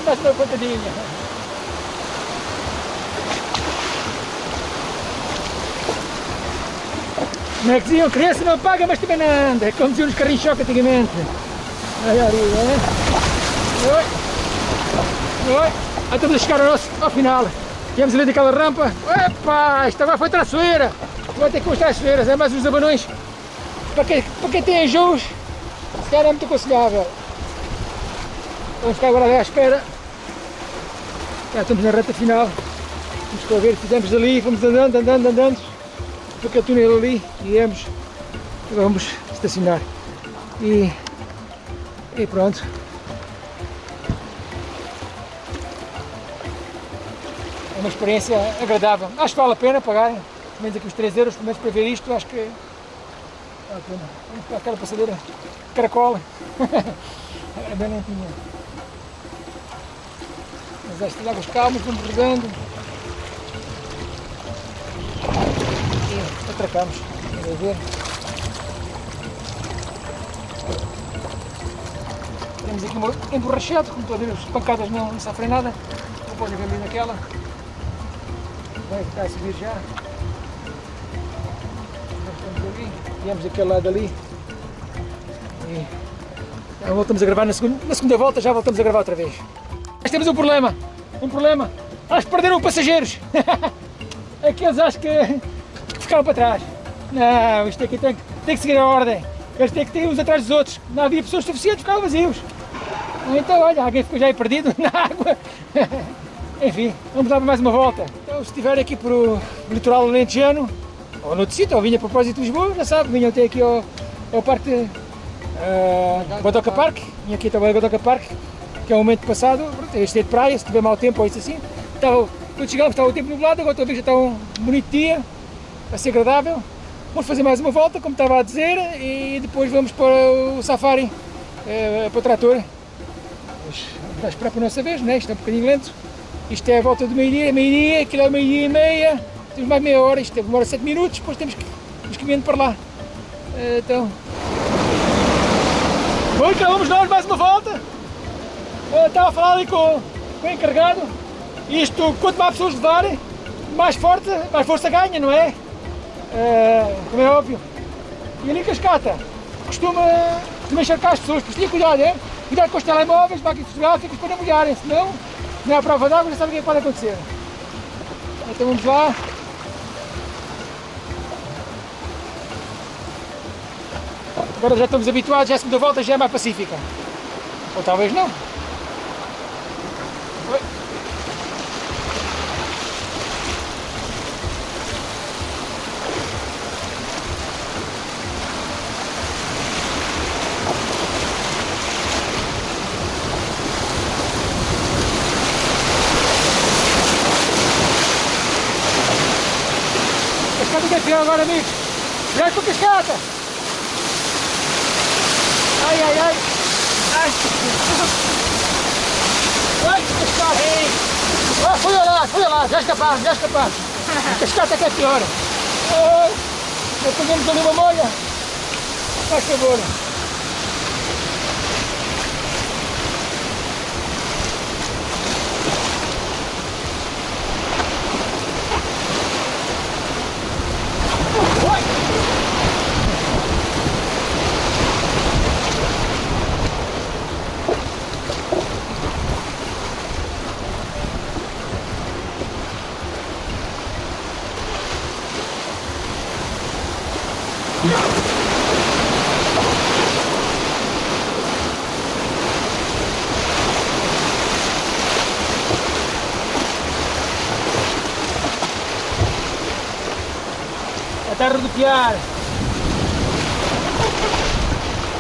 Como é que diziam? Criança não paga, mas também não anda. É como diziam nos carrinhos choque antigamente. Olha ali, é? Oi. Oi. Aí estamos a chegar ao, nosso, ao final. Viemos ali daquela rampa. Epa, isto agora foi traiçoeira. Vai ter que as traiçoeiras, é mais uns abanões. Para quem, para quem tem enjoos, se calhar é muito aconselhável. Vamos ficar agora à espera. Já estamos na reta final. Vamos cá ver, fizemos dali, fomos andando, andando, andando. Para aquele túnel ali e. Agora vamos estacionar. E, e pronto. É uma experiência agradável. Acho que vale a pena pagarem. Pelo menos aqui os 3 euros, pelo menos para ver isto, acho que vale a pena. Vamos para aquela passadeira caracola. é bem limpinha. Mas estas águas calmas, vamos rodando. Atracamos. Vamos ver. Temos aqui um emborrachado, como a ver, as pancadas não, não sofrem nada. Não pode ver naquela. Vai ficar a subir já. Viemos daquele lado ali. E já voltamos a gravar na segunda, na segunda volta, já voltamos a gravar outra vez. Mas temos um problema. Um problema. Acho que perderam passageiros. Aqueles acho que ficaram para trás. Não, isto aqui tem, que- tem que seguir a ordem. Eles têm que ter uns atrás dos outros. Não havia pessoas suficientes, ficavam vazios. Então, olha, alguém ficou já aí perdido na água. Enfim, vamos dar mais uma volta. Então, se estiver aqui por o litoral alentejano, ou noutro sítio, ou vinha a propósito de Lisboa, já sabe, vinha até aqui ao, ao Parque uh, Godoca Park, vinha aqui também ao Godoca Park, que é o momento passado, este é de praia, se tiver mau tempo ou isso assim. Estava, quando chegámos estava o tempo nublado, agora que já está um bonito dia, vai ser agradável. vamos fazer mais uma volta, como estava a dizer, e depois vamos para o safari, eh, para o trator. Vamos esperar para a nossa vez, né? isto é um bocadinho lento. Isto é a volta do meio-dia, meio-dia, aquilo é meio-dia e meia, temos mais meia hora, isto demora 7 minutos, depois temos que, temos que ir para lá. Eh, Então, Bom, vamos nós mais uma volta. Eu estava a falar ali com, com o encarregado. Isto, quanto mais pessoas levarem, mais forte, mais força ganha, não é? Eh, como é óbvio. E ali em Cascata, costuma, costuma encharcar as pessoas, por isso cuidado, é? Cuidado com os telemóveis, máquinas fotográficas, para não molharem, senão, não é a prova d'água, já sabe o que é que pode acontecer. Então vamos lá. Agora já estamos habituados, já a segunda volta já é mais pacífica. Ou talvez não. Agora, amigos. Cuidado com a cascata. Ai, ai, ai. Ai, ai cascata. Ah, fui lá, fui lá, já escaparam, já escaparam. A cascata que é pior. Ai, já pegamos ali uma molha. Faz favor. Oi. Está a rodopiar.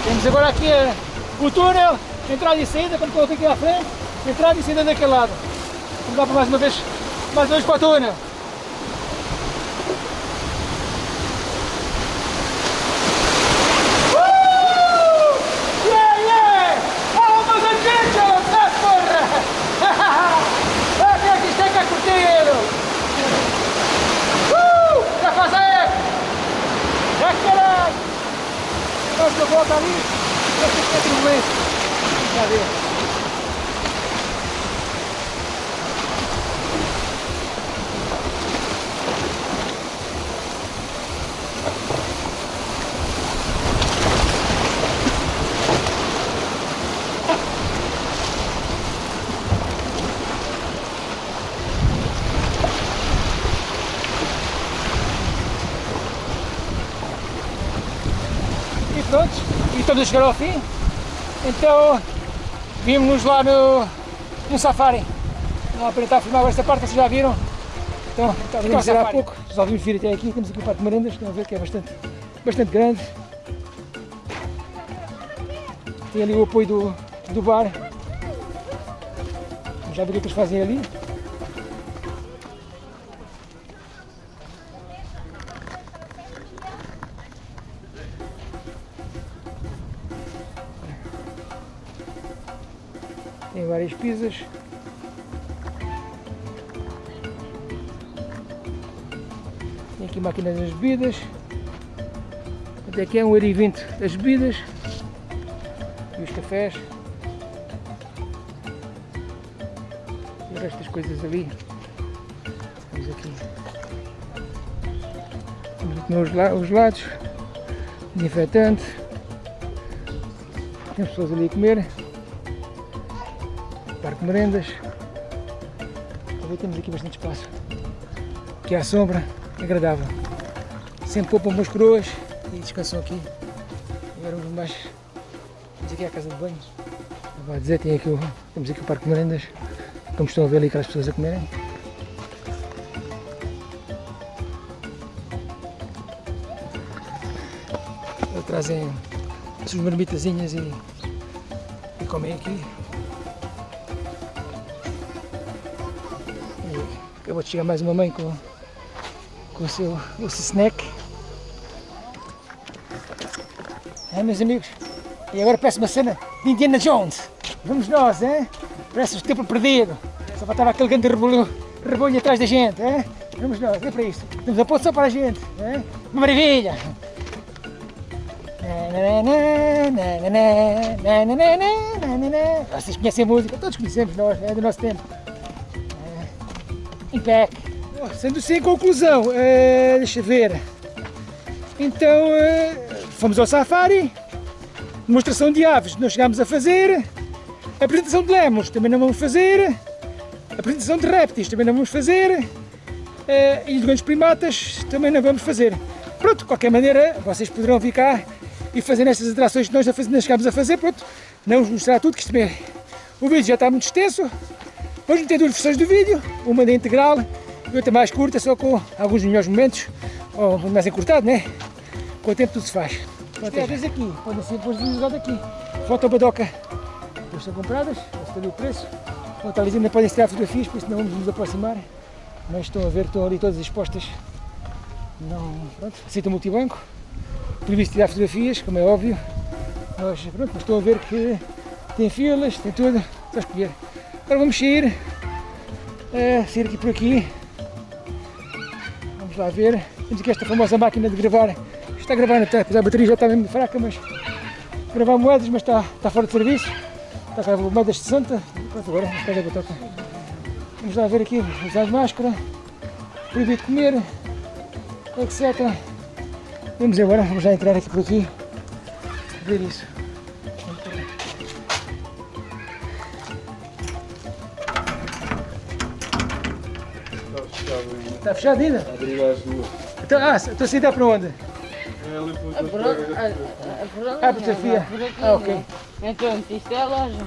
Temos agora aqui eh, o túnel, entrada e saída, quando coloquei aqui à frente, entrada e saída daquele lado. Vamos lá para mais uma vez, mais uma vez para o túnel. Uh! Yeah, yeah! Vamos a gente, tá porra! Ah, que aqui está que é curtido! Uh! Já faz aí! Já caralho! Nós que volta ali, já se quer turbulência. Já ver. E pronto, a chegar ao fim. Então, vimos-nos lá no, no safari. Não tentar filmar esta parte, vocês já viram. Então, estava a dizer há pouco, resolvimos vir até aqui, temos aqui o parque de merendas, estão a ver que é bastante, bastante grande. Tem ali o apoio do, do bar. Já viram o que eles fazem ali. Pizzas. Tem aqui máquinas das bebidas. Até aqui é um euro e vinte das bebidas. E os cafés. E das coisas ali. Temos aqui. Temos aqui os, la- os lados. Desinfetante. Tem pessoas ali a comer. Merendas. Temos aqui bastante espaço. Aqui à sombra, agradável. Sempre poupam umas coroas e descansam aqui. Agora vamos mais. Temos aqui a casa de banho. Vou dizer, tem aqui o, temos aqui o Parque de Merendas. Como estão a ver ali aquelas pessoas a comerem. Trazem as suas marmitazinhas e, e comem aqui. Acabou de chegar mais uma mãe com, com o seu, o seu snack. meus amigos. E agora parece uma cena de Indiana Jones. Vamos nós, hein? Parece o tempo perdido. Só faltava aquele grande rebolho, rebolho atrás da gente, hein? Vamos nós, é para isto. Temos a ponte só para a gente, hein? Uma maravilha! Vocês conhecem a música, todos conhecemos nós, é do nosso tempo. Sendo assim, conclusão, é, deixa ver. Então, é, fomos ao safari, demonstração de aves não chegámos a fazer, apresentação de lemos também não vamos fazer, apresentação de répteis também não vamos fazer, é, e de grandes primatas também não vamos fazer. Pronto, de qualquer maneira, vocês poderão vir cá e fazer estas atrações que nós não chegámos a fazer, pronto, não vos mostrar tudo, que isto também, o vídeo já está muito extenso, vamos meter duas versões do vídeo, uma da integral e outra mais curta, só com alguns melhores momentos, ou mais encurtado, né? Com o tempo tudo se faz. Às vezes aqui, podem ser depois usadas aqui. Foto badoca, depois são compradas, está ali o preço. Bom, talvez ainda podem tirar fotografias, por isso não vamos nos aproximar, mas estão a ver, estão ali todas expostas. Não, pronto, aceita multibanco, previsto tirar fotografias, como é óbvio, mas pronto, mas estão a ver que tem filas, tem tudo, só escolher. Agora vamos sair, uh, sair aqui por aqui, vamos lá ver, temos aqui esta famosa máquina de gravar, está a gravar na apesar a bateria já está mesmo fraca, mas gravar moedas, mas está, está fora de serviço, está a gravar moedas de 60, pronto, agora pega a batoca. Vamos lá ver aqui, usar máscara, proibido comer, etc. Vamos agora, vamos já entrar aqui por aqui, ver isso. Está fechado ainda? Abrir as duas. Então, ah, estou a sair para onde? É ali por A por onde? A- a- onde? Ah, aqui, Ah, ok. né? Então, isto é a loja.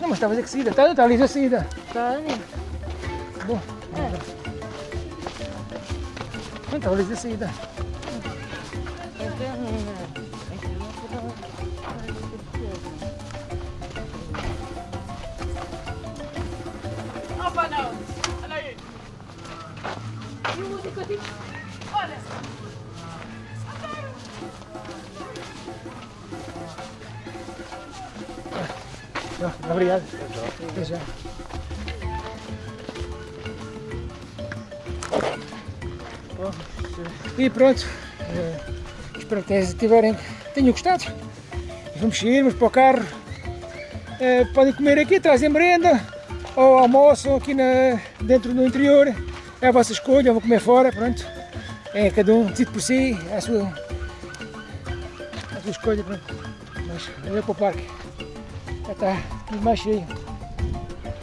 Não, mas estava a dizer que saída. Está, está ali a saída. Está ali. Bom. Não, estava ali a saída. Então, olha! Tá, obrigado. Até já. E pronto. Espero que tiverem, tenham gostado. Vamos vamos para o carro. Eh, podem comer aqui, trazem merenda ou almoçam aqui na, dentro no interior. É a vossa escolha, vão comer fora, pronto. É cada um decide por si, é a sua, a sua escolha, pronto. Mas olha para o parque. Já está tudo mais cheio.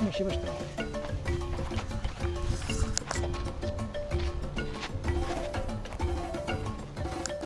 Mais cheio bastante.